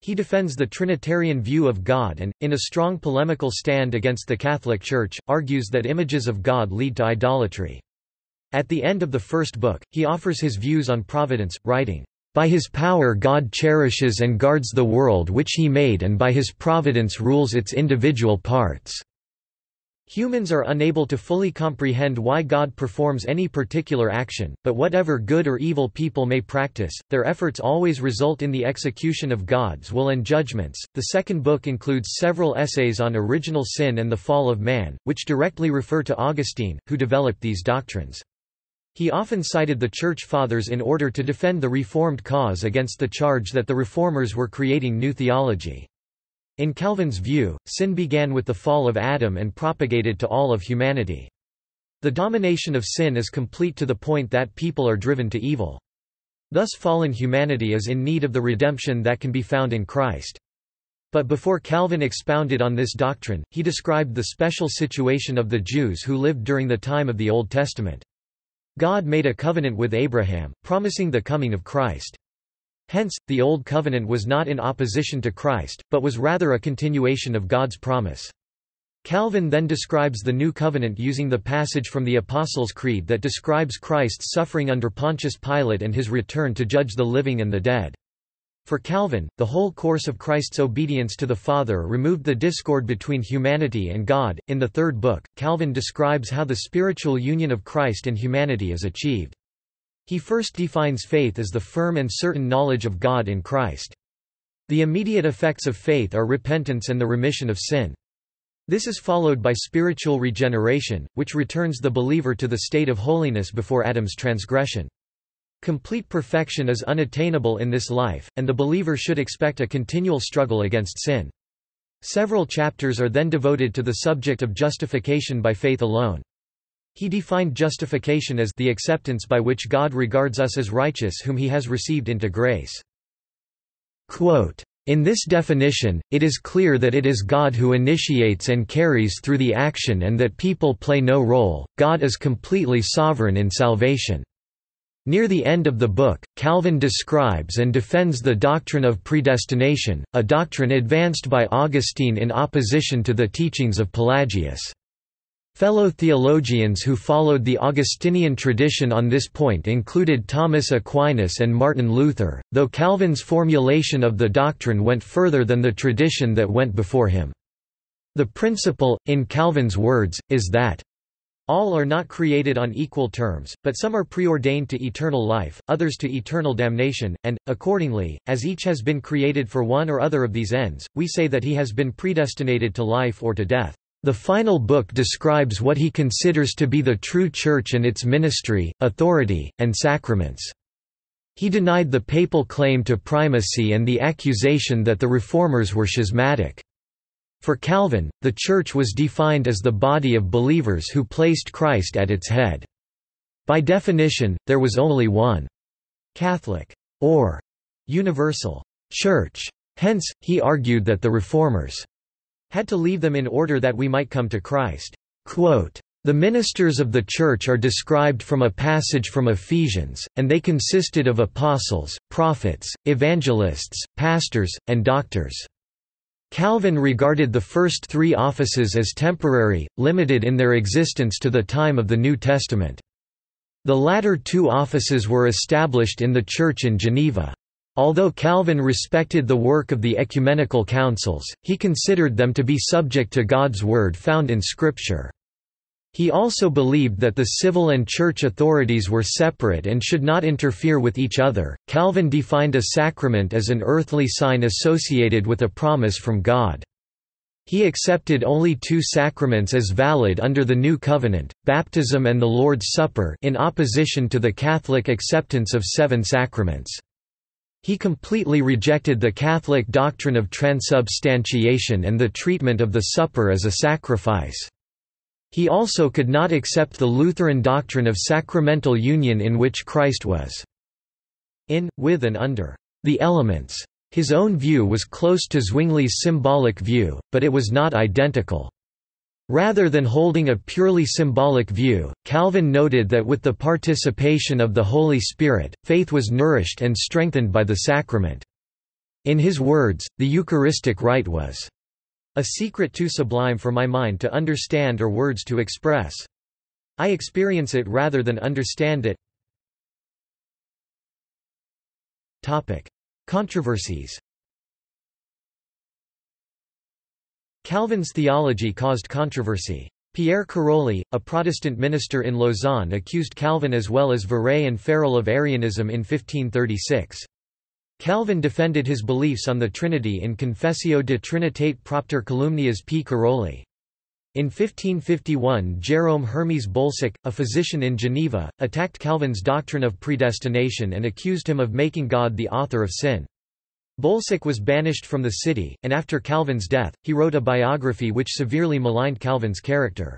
He defends the Trinitarian view of God and, in a strong polemical stand against the Catholic Church, argues that images of God lead to idolatry. At the end of the first book, he offers his views on providence, writing, "...by his power God cherishes and guards the world which he made and by his providence rules its individual parts." Humans are unable to fully comprehend why God performs any particular action, but whatever good or evil people may practice, their efforts always result in the execution of God's will and judgments. The second book includes several essays on original sin and the fall of man, which directly refer to Augustine, who developed these doctrines. He often cited the Church Fathers in order to defend the Reformed cause against the charge that the Reformers were creating new theology. In Calvin's view, sin began with the fall of Adam and propagated to all of humanity. The domination of sin is complete to the point that people are driven to evil. Thus fallen humanity is in need of the redemption that can be found in Christ. But before Calvin expounded on this doctrine, he described the special situation of the Jews who lived during the time of the Old Testament. God made a covenant with Abraham, promising the coming of Christ. Hence, the Old Covenant was not in opposition to Christ, but was rather a continuation of God's promise. Calvin then describes the New Covenant using the passage from the Apostles' Creed that describes Christ's suffering under Pontius Pilate and his return to judge the living and the dead. For Calvin, the whole course of Christ's obedience to the Father removed the discord between humanity and God. In the third book, Calvin describes how the spiritual union of Christ and humanity is achieved. He first defines faith as the firm and certain knowledge of God in Christ. The immediate effects of faith are repentance and the remission of sin. This is followed by spiritual regeneration, which returns the believer to the state of holiness before Adam's transgression. Complete perfection is unattainable in this life, and the believer should expect a continual struggle against sin. Several chapters are then devoted to the subject of justification by faith alone. He defined justification as the acceptance by which God regards us as righteous whom he has received into grace. Quote, in this definition, it is clear that it is God who initiates and carries through the action and that people play no role, God is completely sovereign in salvation. Near the end of the book, Calvin describes and defends the doctrine of predestination, a doctrine advanced by Augustine in opposition to the teachings of Pelagius. Fellow theologians who followed the Augustinian tradition on this point included Thomas Aquinas and Martin Luther, though Calvin's formulation of the doctrine went further than the tradition that went before him. The principle, in Calvin's words, is that all are not created on equal terms, but some are preordained to eternal life, others to eternal damnation, and, accordingly, as each has been created for one or other of these ends, we say that he has been predestinated to life or to death. The final book describes what he considers to be the true Church and its ministry, authority, and sacraments. He denied the papal claim to primacy and the accusation that the Reformers were schismatic. For Calvin, the Church was defined as the body of believers who placed Christ at its head. By definition, there was only one Catholic, or universal, Church. Hence, he argued that the Reformers had to leave them in order that we might come to Christ. Quote, the ministers of the Church are described from a passage from Ephesians, and they consisted of apostles, prophets, evangelists, pastors, and doctors. Calvin regarded the first three offices as temporary, limited in their existence to the time of the New Testament. The latter two offices were established in the Church in Geneva. Although Calvin respected the work of the ecumenical councils, he considered them to be subject to God's word found in Scripture. He also believed that the civil and church authorities were separate and should not interfere with each other. Calvin defined a sacrament as an earthly sign associated with a promise from God. He accepted only two sacraments as valid under the New Covenant, baptism and the Lord's Supper in opposition to the Catholic acceptance of seven sacraments. He completely rejected the Catholic doctrine of transubstantiation and the treatment of the supper as a sacrifice. He also could not accept the Lutheran doctrine of sacramental union in which Christ was in, with and under the elements. His own view was close to Zwingli's symbolic view, but it was not identical. Rather than holding a purely symbolic view, Calvin noted that with the participation of the Holy Spirit, faith was nourished and strengthened by the sacrament. In his words, the Eucharistic rite was a secret too sublime for my mind to understand or words to express. I experience it rather than understand it. Topic. Controversies Calvin's theology caused controversy. Pierre Caroli, a Protestant minister in Lausanne accused Calvin as well as Viret and Farel of Arianism in 1536. Calvin defended his beliefs on the Trinity in Confessio de Trinitate Propter Calumnias P. Caroli. In 1551 Jérôme Hermes Bolsec, a physician in Geneva, attacked Calvin's doctrine of predestination and accused him of making God the author of sin. Bolsec was banished from the city, and after Calvin's death, he wrote a biography which severely maligned Calvin's character.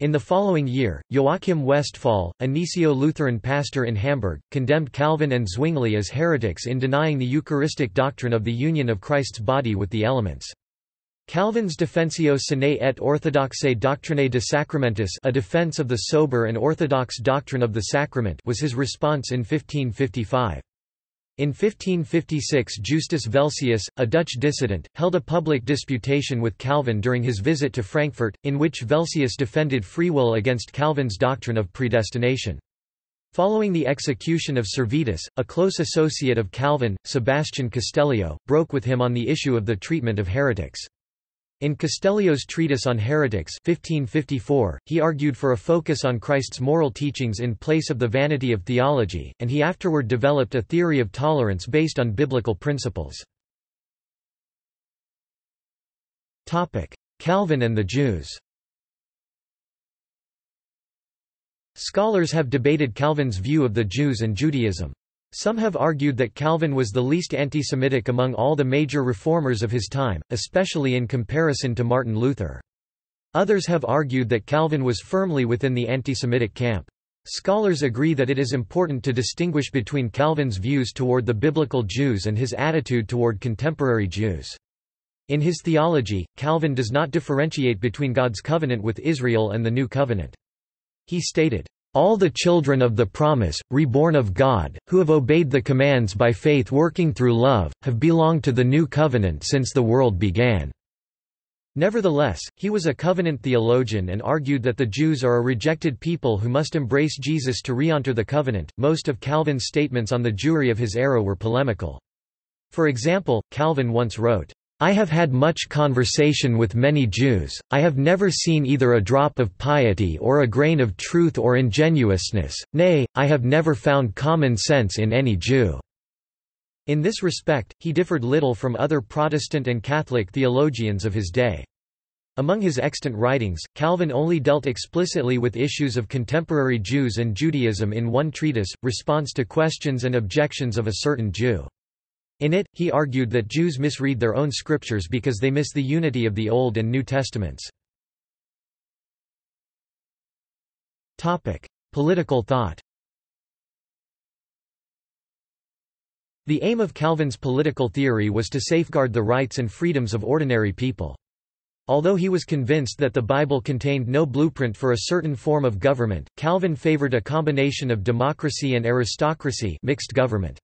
In the following year, Joachim Westphal, a Gnesio-Lutheran pastor in Hamburg, condemned Calvin and Zwingli as heretics in denying the Eucharistic doctrine of the union of Christ's body with the elements. Calvin's Defensio Sanae et Orthodoxae Doctrinae de Sacramentis a defense of the sober and orthodox doctrine of the sacrament was his response in 1555. In 1556 Justus Velsius, a Dutch dissident, held a public disputation with Calvin during his visit to Frankfurt, in which Velsius defended free will against Calvin's doctrine of predestination. Following the execution of Servetus, a close associate of Calvin, Sebastian Castellio, broke with him on the issue of the treatment of heretics. In Castellio's Treatise on Heretics 1554, he argued for a focus on Christ's moral teachings in place of the vanity of theology, and he afterward developed a theory of tolerance based on biblical principles. Calvin and the Jews Scholars have debated Calvin's view of the Jews and Judaism. Some have argued that Calvin was the least anti-Semitic among all the major reformers of his time, especially in comparison to Martin Luther. Others have argued that Calvin was firmly within the anti-Semitic camp. Scholars agree that it is important to distinguish between Calvin's views toward the biblical Jews and his attitude toward contemporary Jews. In his theology, Calvin does not differentiate between God's covenant with Israel and the New Covenant. He stated, all the children of the promise, reborn of God, who have obeyed the commands by faith working through love, have belonged to the new covenant since the world began." Nevertheless, he was a covenant theologian and argued that the Jews are a rejected people who must embrace Jesus to re-enter the covenant. Most of Calvin's statements on the Jewry of his era were polemical. For example, Calvin once wrote, I have had much conversation with many Jews, I have never seen either a drop of piety or a grain of truth or ingenuousness, nay, I have never found common sense in any Jew." In this respect, he differed little from other Protestant and Catholic theologians of his day. Among his extant writings, Calvin only dealt explicitly with issues of contemporary Jews and Judaism in one treatise, Response to Questions and Objections of a Certain Jew. In it, he argued that Jews misread their own scriptures because they miss the unity of the Old and New Testaments. Political thought The aim of Calvin's political theory was to safeguard the rights and freedoms of ordinary people. Although he was convinced that the Bible contained no blueprint for a certain form of government, Calvin favored a combination of democracy and aristocracy mixed government.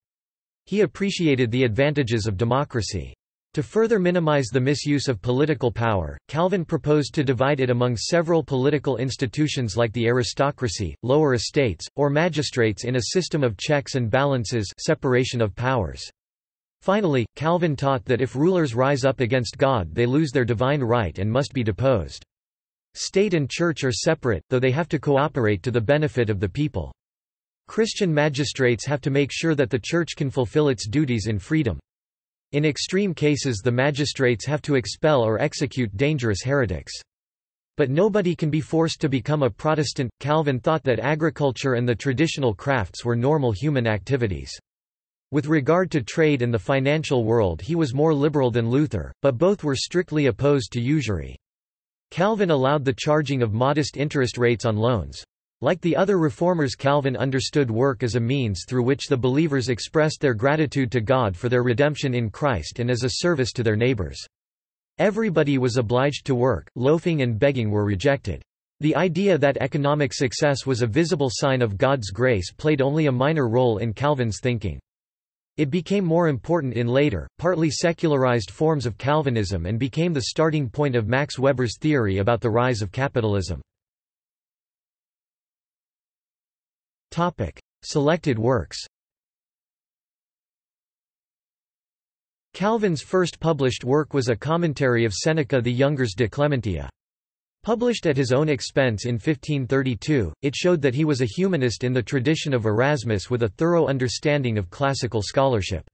He appreciated the advantages of democracy. To further minimize the misuse of political power, Calvin proposed to divide it among several political institutions like the aristocracy, lower estates, or magistrates in a system of checks and balances separation of powers. Finally, Calvin taught that if rulers rise up against God they lose their divine right and must be deposed. State and church are separate, though they have to cooperate to the benefit of the people. Christian magistrates have to make sure that the Church can fulfill its duties in freedom. In extreme cases the magistrates have to expel or execute dangerous heretics. But nobody can be forced to become a Protestant. Calvin thought that agriculture and the traditional crafts were normal human activities. With regard to trade and the financial world he was more liberal than Luther, but both were strictly opposed to usury. Calvin allowed the charging of modest interest rates on loans. Like the other reformers Calvin understood work as a means through which the believers expressed their gratitude to God for their redemption in Christ and as a service to their neighbors. Everybody was obliged to work, loafing and begging were rejected. The idea that economic success was a visible sign of God's grace played only a minor role in Calvin's thinking. It became more important in later, partly secularized forms of Calvinism and became the starting point of Max Weber's theory about the rise of capitalism. Topic: Selected works. Calvin's first published work was a commentary of Seneca the Younger's De Clementia. Published at his own expense in 1532, it showed that he was a humanist in the tradition of Erasmus with a thorough understanding of classical scholarship.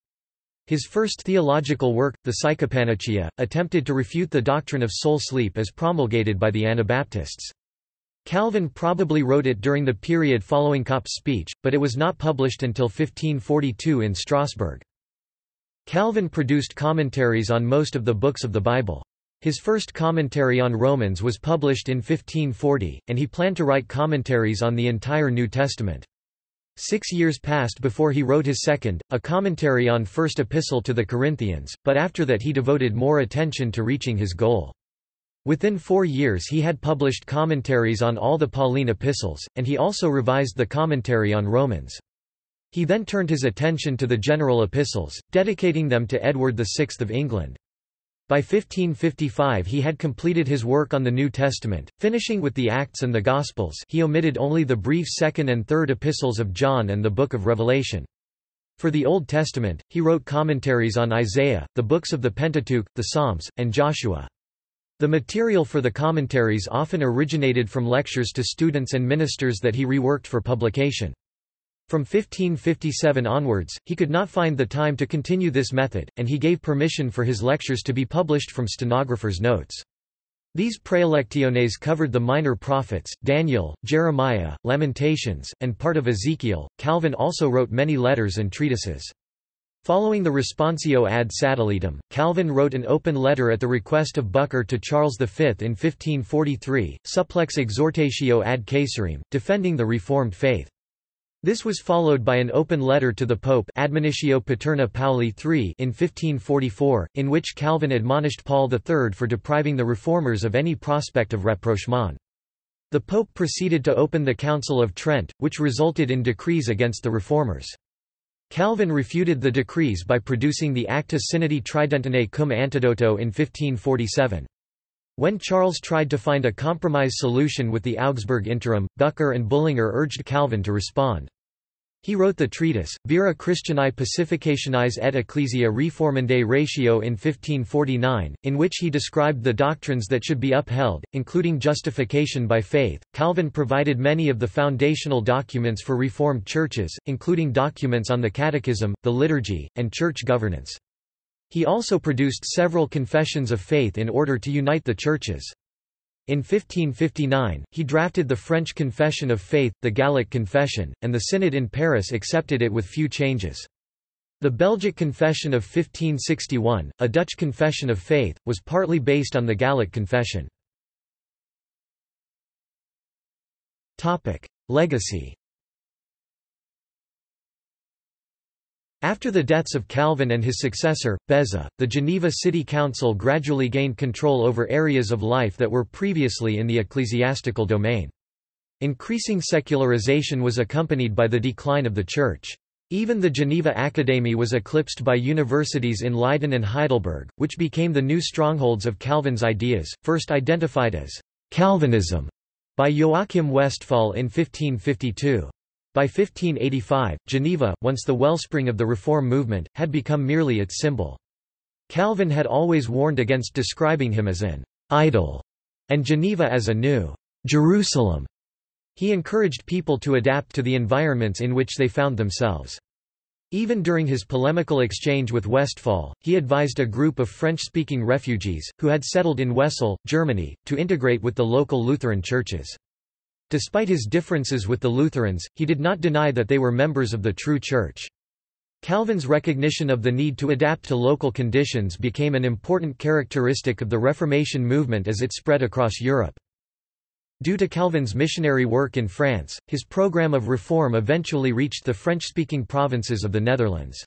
His first theological work, the Psychopannychia, attempted to refute the doctrine of soul sleep as promulgated by the Anabaptists. Calvin probably wrote it during the period following Cop's speech, but it was not published until 1542 in Strasbourg. Calvin produced commentaries on most of the books of the Bible. His first commentary on Romans was published in 1540, and he planned to write commentaries on the entire New Testament. Six years passed before he wrote his second, a commentary on First Epistle to the Corinthians, but after that he devoted more attention to reaching his goal. Within four years he had published commentaries on all the Pauline epistles, and he also revised the commentary on Romans. He then turned his attention to the general epistles, dedicating them to Edward VI of England. By 1555 he had completed his work on the New Testament, finishing with the Acts and the Gospels he omitted only the brief second and third epistles of John and the Book of Revelation. For the Old Testament, he wrote commentaries on Isaiah, the books of the Pentateuch, the Psalms, and Joshua. The material for the commentaries often originated from lectures to students and ministers that he reworked for publication. From 1557 onwards, he could not find the time to continue this method, and he gave permission for his lectures to be published from stenographers' notes. These praelectiones covered the minor prophets, Daniel, Jeremiah, Lamentations, and part of Ezekiel. Calvin also wrote many letters and treatises. Following the Responsio ad Sadoletum, Calvin wrote an open letter at the request of Bucer to Charles V in 1543, Supplex exhortatio ad Caesarem, defending the Reformed faith. This was followed by an open letter to the Pope Admonitio Paterna Pauli III in 1544, in which Calvin admonished Paul III for depriving the reformers of any prospect of rapprochement. The Pope proceeded to open the Council of Trent, which resulted in decrees against the reformers. Calvin refuted the decrees by producing the Acta Synodi Tridentinae cum Antidoto in 1547. When Charles tried to find a compromise solution with the Augsburg interim, Bucer and Bullinger urged Calvin to respond. He wrote the treatise, Vera Christianae Pacificationis et Ecclesia Reformandae Ratio in 1549, in which he described the doctrines that should be upheld, including justification by faith. Calvin provided many of the foundational documents for Reformed churches, including documents on the Catechism, the liturgy, and church governance. He also produced several confessions of faith in order to unite the churches. In 1559, he drafted the French Confession of Faith, the Gallic Confession, and the Synod in Paris accepted it with few changes. The Belgic Confession of 1561, a Dutch confession of faith, was partly based on the Gallic Confession. Legacy After the deaths of Calvin and his successor, Beza, the Geneva City Council gradually gained control over areas of life that were previously in the ecclesiastical domain. Increasing secularization was accompanied by the decline of the Church. Even the Geneva Academy was eclipsed by universities in Leiden and Heidelberg, which became the new strongholds of Calvin's ideas, first identified as Calvinism by Joachim Westphal in 1552. By 1585, Geneva, once the wellspring of the Reform movement, had become merely its symbol. Calvin had always warned against describing him as an idol, and Geneva as a new Jerusalem. He encouraged people to adapt to the environments in which they found themselves. Even during his polemical exchange with Westphal, he advised a group of French-speaking refugees, who had settled in Wesel, Germany, to integrate with the local Lutheran churches. Despite his differences with the Lutherans, he did not deny that they were members of the true Church. Calvin's recognition of the need to adapt to local conditions became an important characteristic of the Reformation movement as it spread across Europe. Due to Calvin's missionary work in France, his program of reform eventually reached the French-speaking provinces of the Netherlands.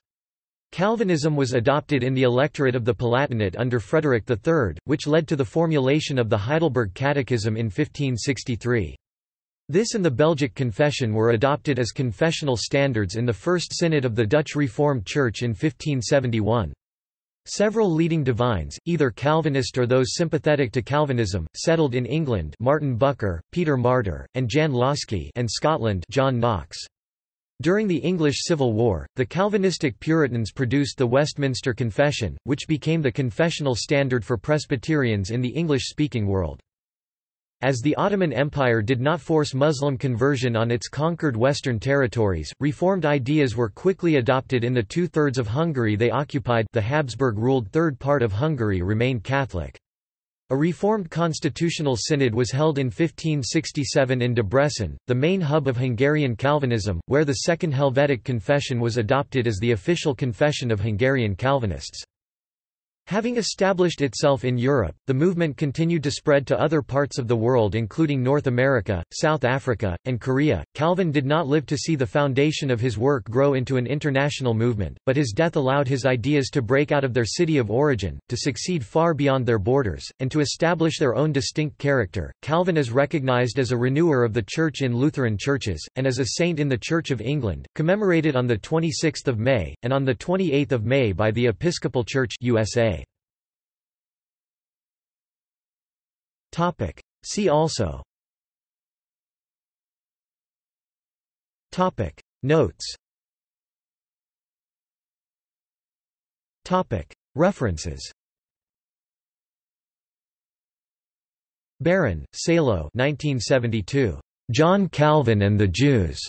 Calvinism was adopted in the electorate of the Palatinate under Frederick III, which led to the formulation of the Heidelberg Catechism in 1563. This and the Belgic Confession were adopted as confessional standards in the First Synod of the Dutch Reformed Church in 1571. Several leading divines, either Calvinist or those sympathetic to Calvinism, settled in England Martin Bucer, Peter Martyr, and Jan Łaski and Scotland John Knox. During the English Civil War, the Calvinistic Puritans produced the Westminster Confession, which became the confessional standard for Presbyterians in the English-speaking world. As the Ottoman Empire did not force Muslim conversion on its conquered western territories, reformed ideas were quickly adopted in the two-thirds of Hungary they occupied the Habsburg-ruled third part of Hungary remained Catholic. A reformed constitutional synod was held in 1567 in Debrecen, the main hub of Hungarian Calvinism, where the Second Helvetic Confession was adopted as the official confession of Hungarian Calvinists. Having established itself in Europe, the movement continued to spread to other parts of the world including North America, South Africa, and Korea. Calvin did not live to see the foundation of his work grow into an international movement, but his death allowed his ideas to break out of their city of origin, to succeed far beyond their borders, and to establish their own distinct character. Calvin is recognized as a renewer of the Church in Lutheran churches, and as a saint in the Church of England, commemorated on 26 May, and on 28 May by the Episcopal Church USA. Topic. See also Topic. Notes Topic. References Baron, Salo 1972. John Calvin and the Jews.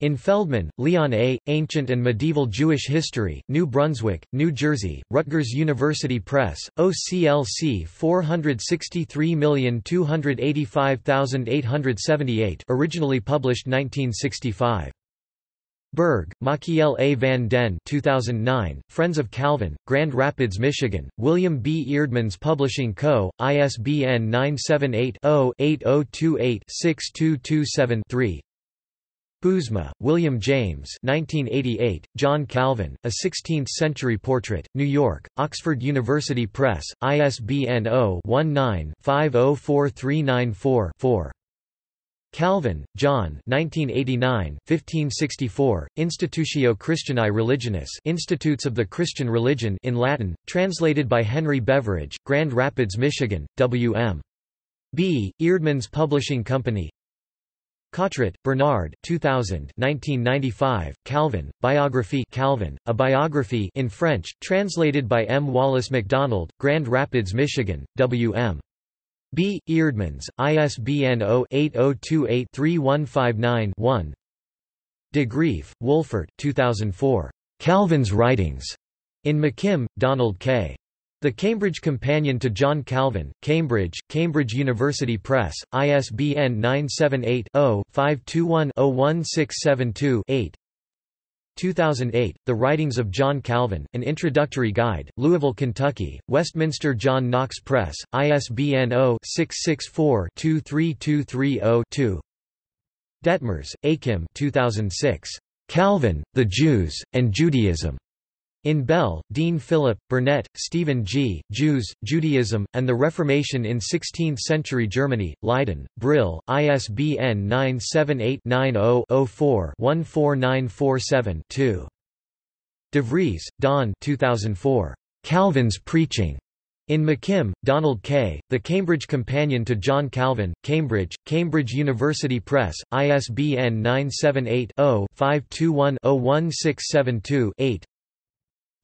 In Feldman, Leon A., Ancient and Medieval Jewish History, New Brunswick, New Jersey, Rutgers University Press, OCLC 463285878 originally published 1965. Berg, Machiel A. van den 2009, Friends of Calvin, Grand Rapids, Michigan, William B. Eerdmans Publishing Co., ISBN 978 0 8028 6227 3 Bouwsma, William James 1988, John Calvin, A Sixteenth-Century Portrait, New York, Oxford University Press, ISBN 0-19-504394-4. Calvin, John 1989, 1564, Institutio Christianae Religionis Institutes of the Christian Religion in Latin, translated by Henry Beveridge, Grand Rapids, Michigan, W.M. B. Eerdmans Publishing Company Cottret, Bernard 2000 1995, Calvin, Biography Calvin, A Biography in French, translated by M. Wallace MacDonald, Grand Rapids, Michigan, W.M. B. Eerdmans, ISBN 0-8028-3159-1 De Greef, Wolfert 2004. Calvin's Writings. In McKim, Donald K. The Cambridge Companion to John Calvin, Cambridge, Cambridge University Press, ISBN 978-0-521-01672-8 2008, The Writings of John Calvin, An Introductory Guide, Louisville, Kentucky, Westminster John Knox Press, ISBN 0-664-23230-2 Detmers, Achim 2006. Calvin, the Jews, and Judaism. In Bell, Dean Philip, Burnett, Stephen G., Jews, Judaism, and the Reformation in Sixteenth-Century Germany, Leiden, Brill, ISBN 978-90-04-14947-2. De Vries, Dawn 2004. Calvin's Preaching. In McKim, Donald K., The Cambridge Companion to John Calvin, Cambridge, Cambridge University Press, ISBN 978 0 521 01672 8.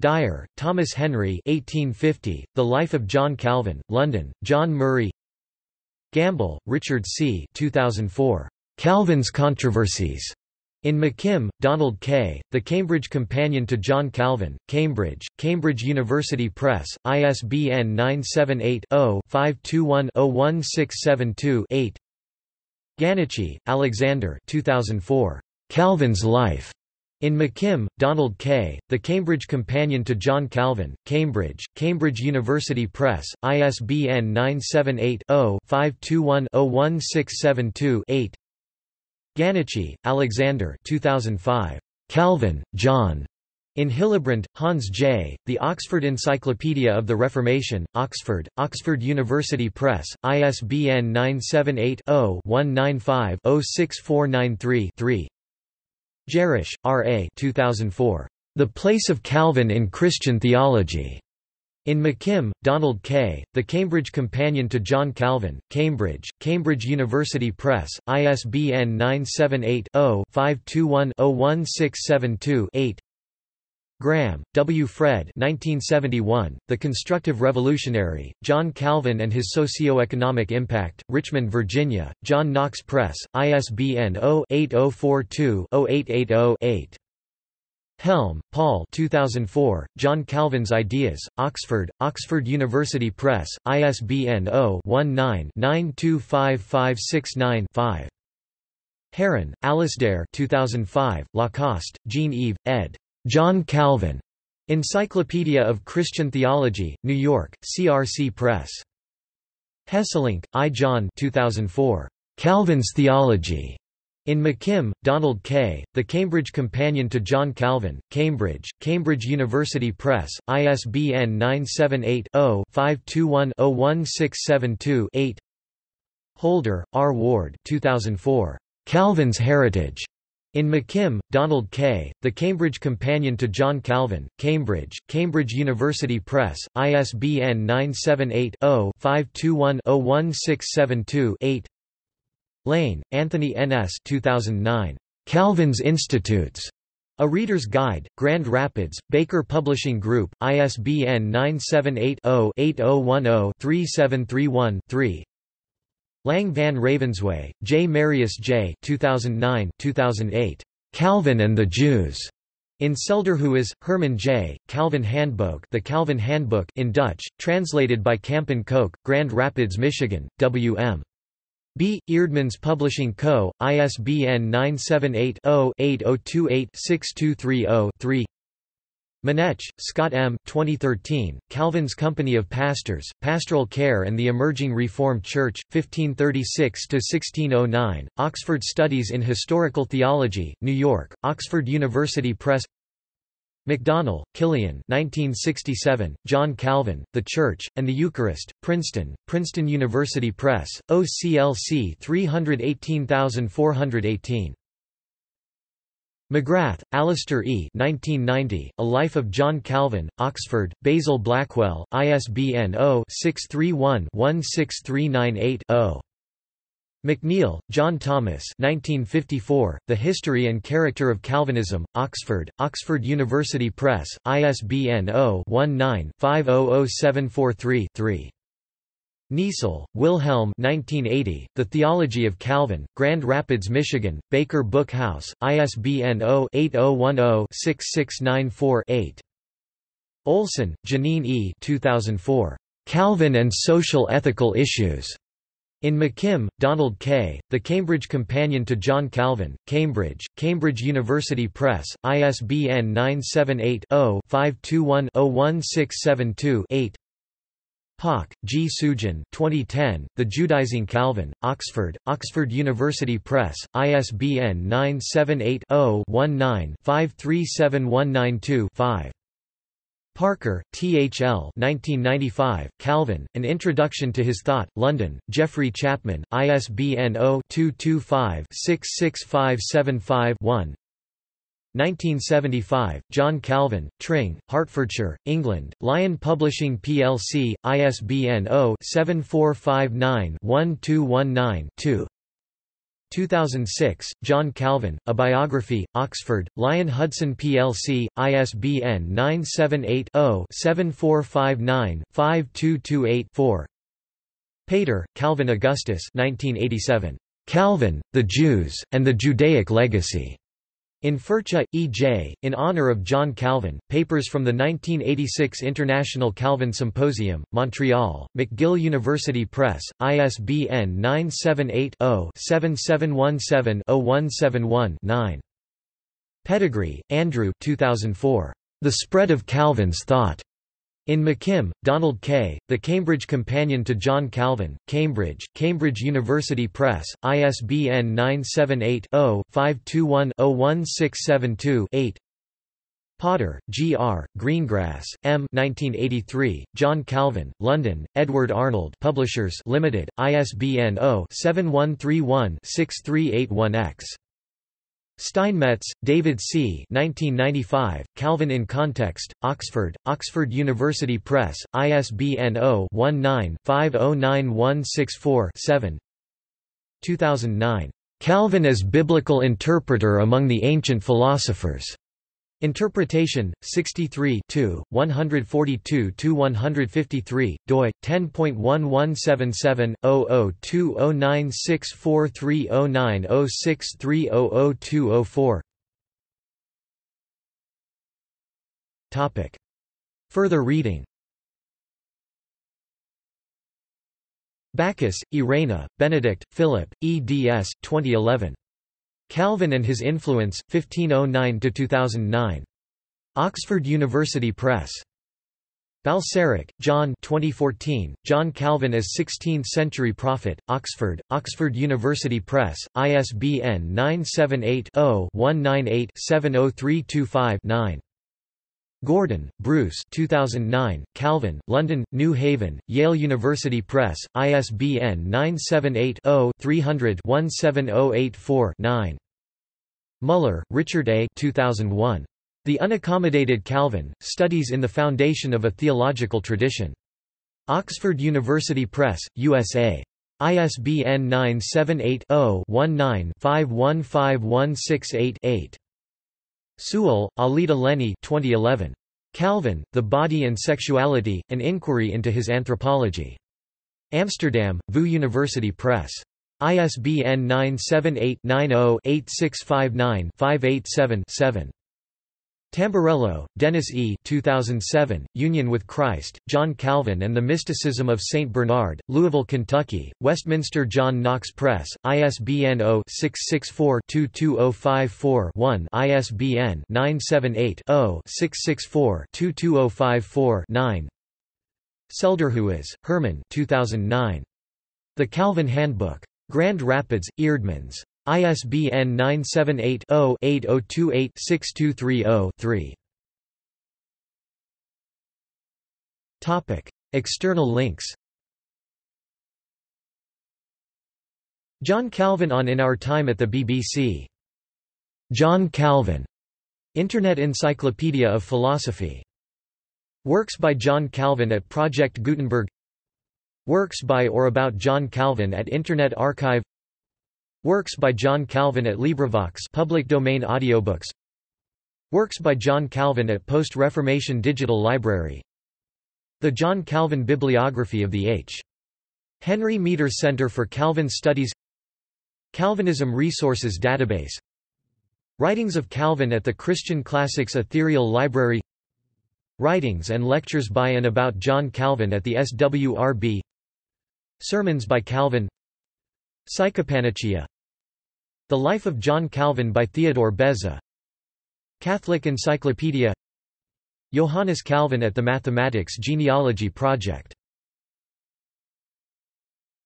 Dyer, Thomas Henry 1850, The Life of John Calvin, London, John Murray Gamble, Richard C. 2004. Calvin's Controversies. In McKim, Donald K., The Cambridge Companion to John Calvin, Cambridge, Cambridge University Press, ISBN 978-0-521-01672-8 Ganoczy, Alexander 2004. Calvin's Life. In McKim, Donald K., The Cambridge Companion to John Calvin, Cambridge, Cambridge University Press, ISBN 978-0-521-01672-8 Ganoczy, Alexander 2005. Calvin, John. In Hillerbrand, Hans J., The Oxford Encyclopedia of the Reformation, Oxford, Oxford University Press, ISBN 978 0 195 06493 3. Gerrish, R. A. 2004. The Place of Calvin in Christian Theology. In McKim, Donald K., The Cambridge Companion to John Calvin, Cambridge, Cambridge University Press, ISBN 978 0 521 01672 8 Graham, W. Fred 1971, The Constructive Revolutionary, John Calvin and His Socio-Economic Impact, Richmond, Virginia, John Knox Press, ISBN 0-8042-0880-8. Helm, Paul 2004, John Calvin's Ideas, Oxford, Oxford University Press, ISBN 0-19-925569-5. Heron, Alasdair 2005, Lacoste, Jean-Yves, ed. John Calvin. Encyclopedia of Christian Theology, New York, CRC Press. Hesselink, I. John 2004. Calvin's Theology. In McKim, Donald K., The Cambridge Companion to John Calvin, Cambridge, Cambridge University Press, ISBN 978-0-521-01672-8 Holder, R. Ward 2004. Calvin's Heritage. In McKim, Donald K., The Cambridge Companion to John Calvin, Cambridge, Cambridge University Press, ISBN 978-0-521-01672-8 Lane, Anthony N.S. 2009. Calvin's Institutes. A Reader's Guide, Grand Rapids, Baker Publishing Group, ISBN 978 0 8010 3731 Lang van Ravenswaay, J. Marius J. 2009, 2008. Calvin and the Jews. In Selderhuis, Herman J., Calvin Handbook The Calvin Handbook in Dutch, translated by Kampen Koek, Grand Rapids, Michigan, W.M. B. Eerdmans Publishing Co., ISBN 978 0 8028 6230 Manetsch, Scott M. 2013, Calvin's Company of Pastors, Pastoral Care and the Emerging Reformed Church, 1536–1609, Oxford Studies in Historical Theology, New York, Oxford University Press McDonnell, Kilian 1967, John Calvin, The Church, and the Eucharist, Princeton, Princeton University Press, OCLC 318418. McGrath, Alister E. 1990, A Life of John Calvin, Oxford, Basil Blackwell, ISBN 0-631-16398-0. McNeill, John Thomas 1954, The History and Character of Calvinism, Oxford, Oxford University Press, ISBN 0-19-500743-3. Niesel, Wilhelm 1980, The Theology of Calvin, Grand Rapids, Michigan, Baker Book House, ISBN 0-8010-6694-8. Olson, Jeannine E. 2004. Calvin and Social Ethical Issues. In McKim, Donald K., The Cambridge Companion to John Calvin, Cambridge, Cambridge University Press, ISBN 978 0 521 01672 8. Pak, G. Sujin 2010, The Judaizing Calvin, Oxford, Oxford University Press, ISBN 978-0-19-537192-5. Parker, T. H. L. 1995, Calvin, An Introduction to His Thought, London, Geoffrey Chapman, ISBN 0-225-66575-1 1975, John Calvin, Tring, Hertfordshire, England, Lion Publishing plc, ISBN 0-7459-1219-2 2006, John Calvin, A Biography, Oxford, Lion Hudson plc, ISBN 978 0 7459 5228 4 Pater, Calvin Augustus 1987. Calvin, the Jews, and the Judaic Legacy. In Furcha, E.J., in honor of John Calvin, papers from the 1986 International Calvin Symposium, Montreal, McGill University Press, ISBN 978-0-7717-0171-9. Pettigrew, Andrew 2004. The Spread of Calvin's Thought. In McKim, Donald K., The Cambridge Companion to John Calvin, Cambridge, Cambridge University Press, ISBN 978-0-521-01672-8 Potter, G. R., Greengrass, M. 1983, John Calvin, London, Edward Arnold Publishers Limited, ISBN 0-7131-6381-X. Steinmetz, David C. 1995, Calvin in Context, Oxford, Oxford University Press, ISBN 0-19-509164-7 2009. Calvin as Biblical Interpreter among the Ancient Philosophers. Interpretation 63 142-153 doi 10.1177/002096430906300204 Topic Further reading Backus, Irena, Benedict, Philip, eds. 2011. Calvin and His Influence, 1509–2009. Oxford University Press. Balserak, John 2014, John Calvin as Sixteenth-Century Prophet, Oxford, Oxford University Press, ISBN 978-0-198-70325-9. Gordon, Bruce 2009, Calvin, London, New Haven, Yale University Press, ISBN 978 0 300 17084 9. Muller, Richard A. 2001. The Unaccommodated Calvin, Studies in the Foundation of a Theological Tradition. Oxford University Press, USA. ISBN 978-0-19-515168-8. Sewell, Alida Leni 2011. Calvin, The Body and Sexuality, An Inquiry into His Anthropology. Amsterdam, VU University Press. ISBN 978-90-8659-587-7. Tamburello, Dennis E. 2007, Union with Christ, John Calvin and the Mysticism of St. Bernard, Louisville, Kentucky, Westminster John Knox Press, ISBN 0-664-22054-1 ISBN 978-0-664-22054-9 Selderhuis, Herman 2009. The Calvin Handbook. Grand Rapids, Eerdmans. ISBN 978-0-8028-6230-3. External links John Calvin on In Our Time at the BBC. John Calvin. Internet Encyclopedia of Philosophy. Works by John Calvin at Project Gutenberg Works by or about John Calvin at Internet Archive Works by John Calvin at LibriVox public domain audiobooks. Works by John Calvin at Post-Reformation Digital Library. The John Calvin Bibliography of the H. Henry Meeter Center for Calvin Studies. Calvinism Resources Database. Writings of Calvin at the Christian Classics Ethereal Library. Writings and lectures by and about John Calvin at the SWRB Sermons by Calvin. Psychopannychia The Life of John Calvin by Theodore Beza. Catholic Encyclopedia. Johannes Calvin at the Mathematics Genealogy Project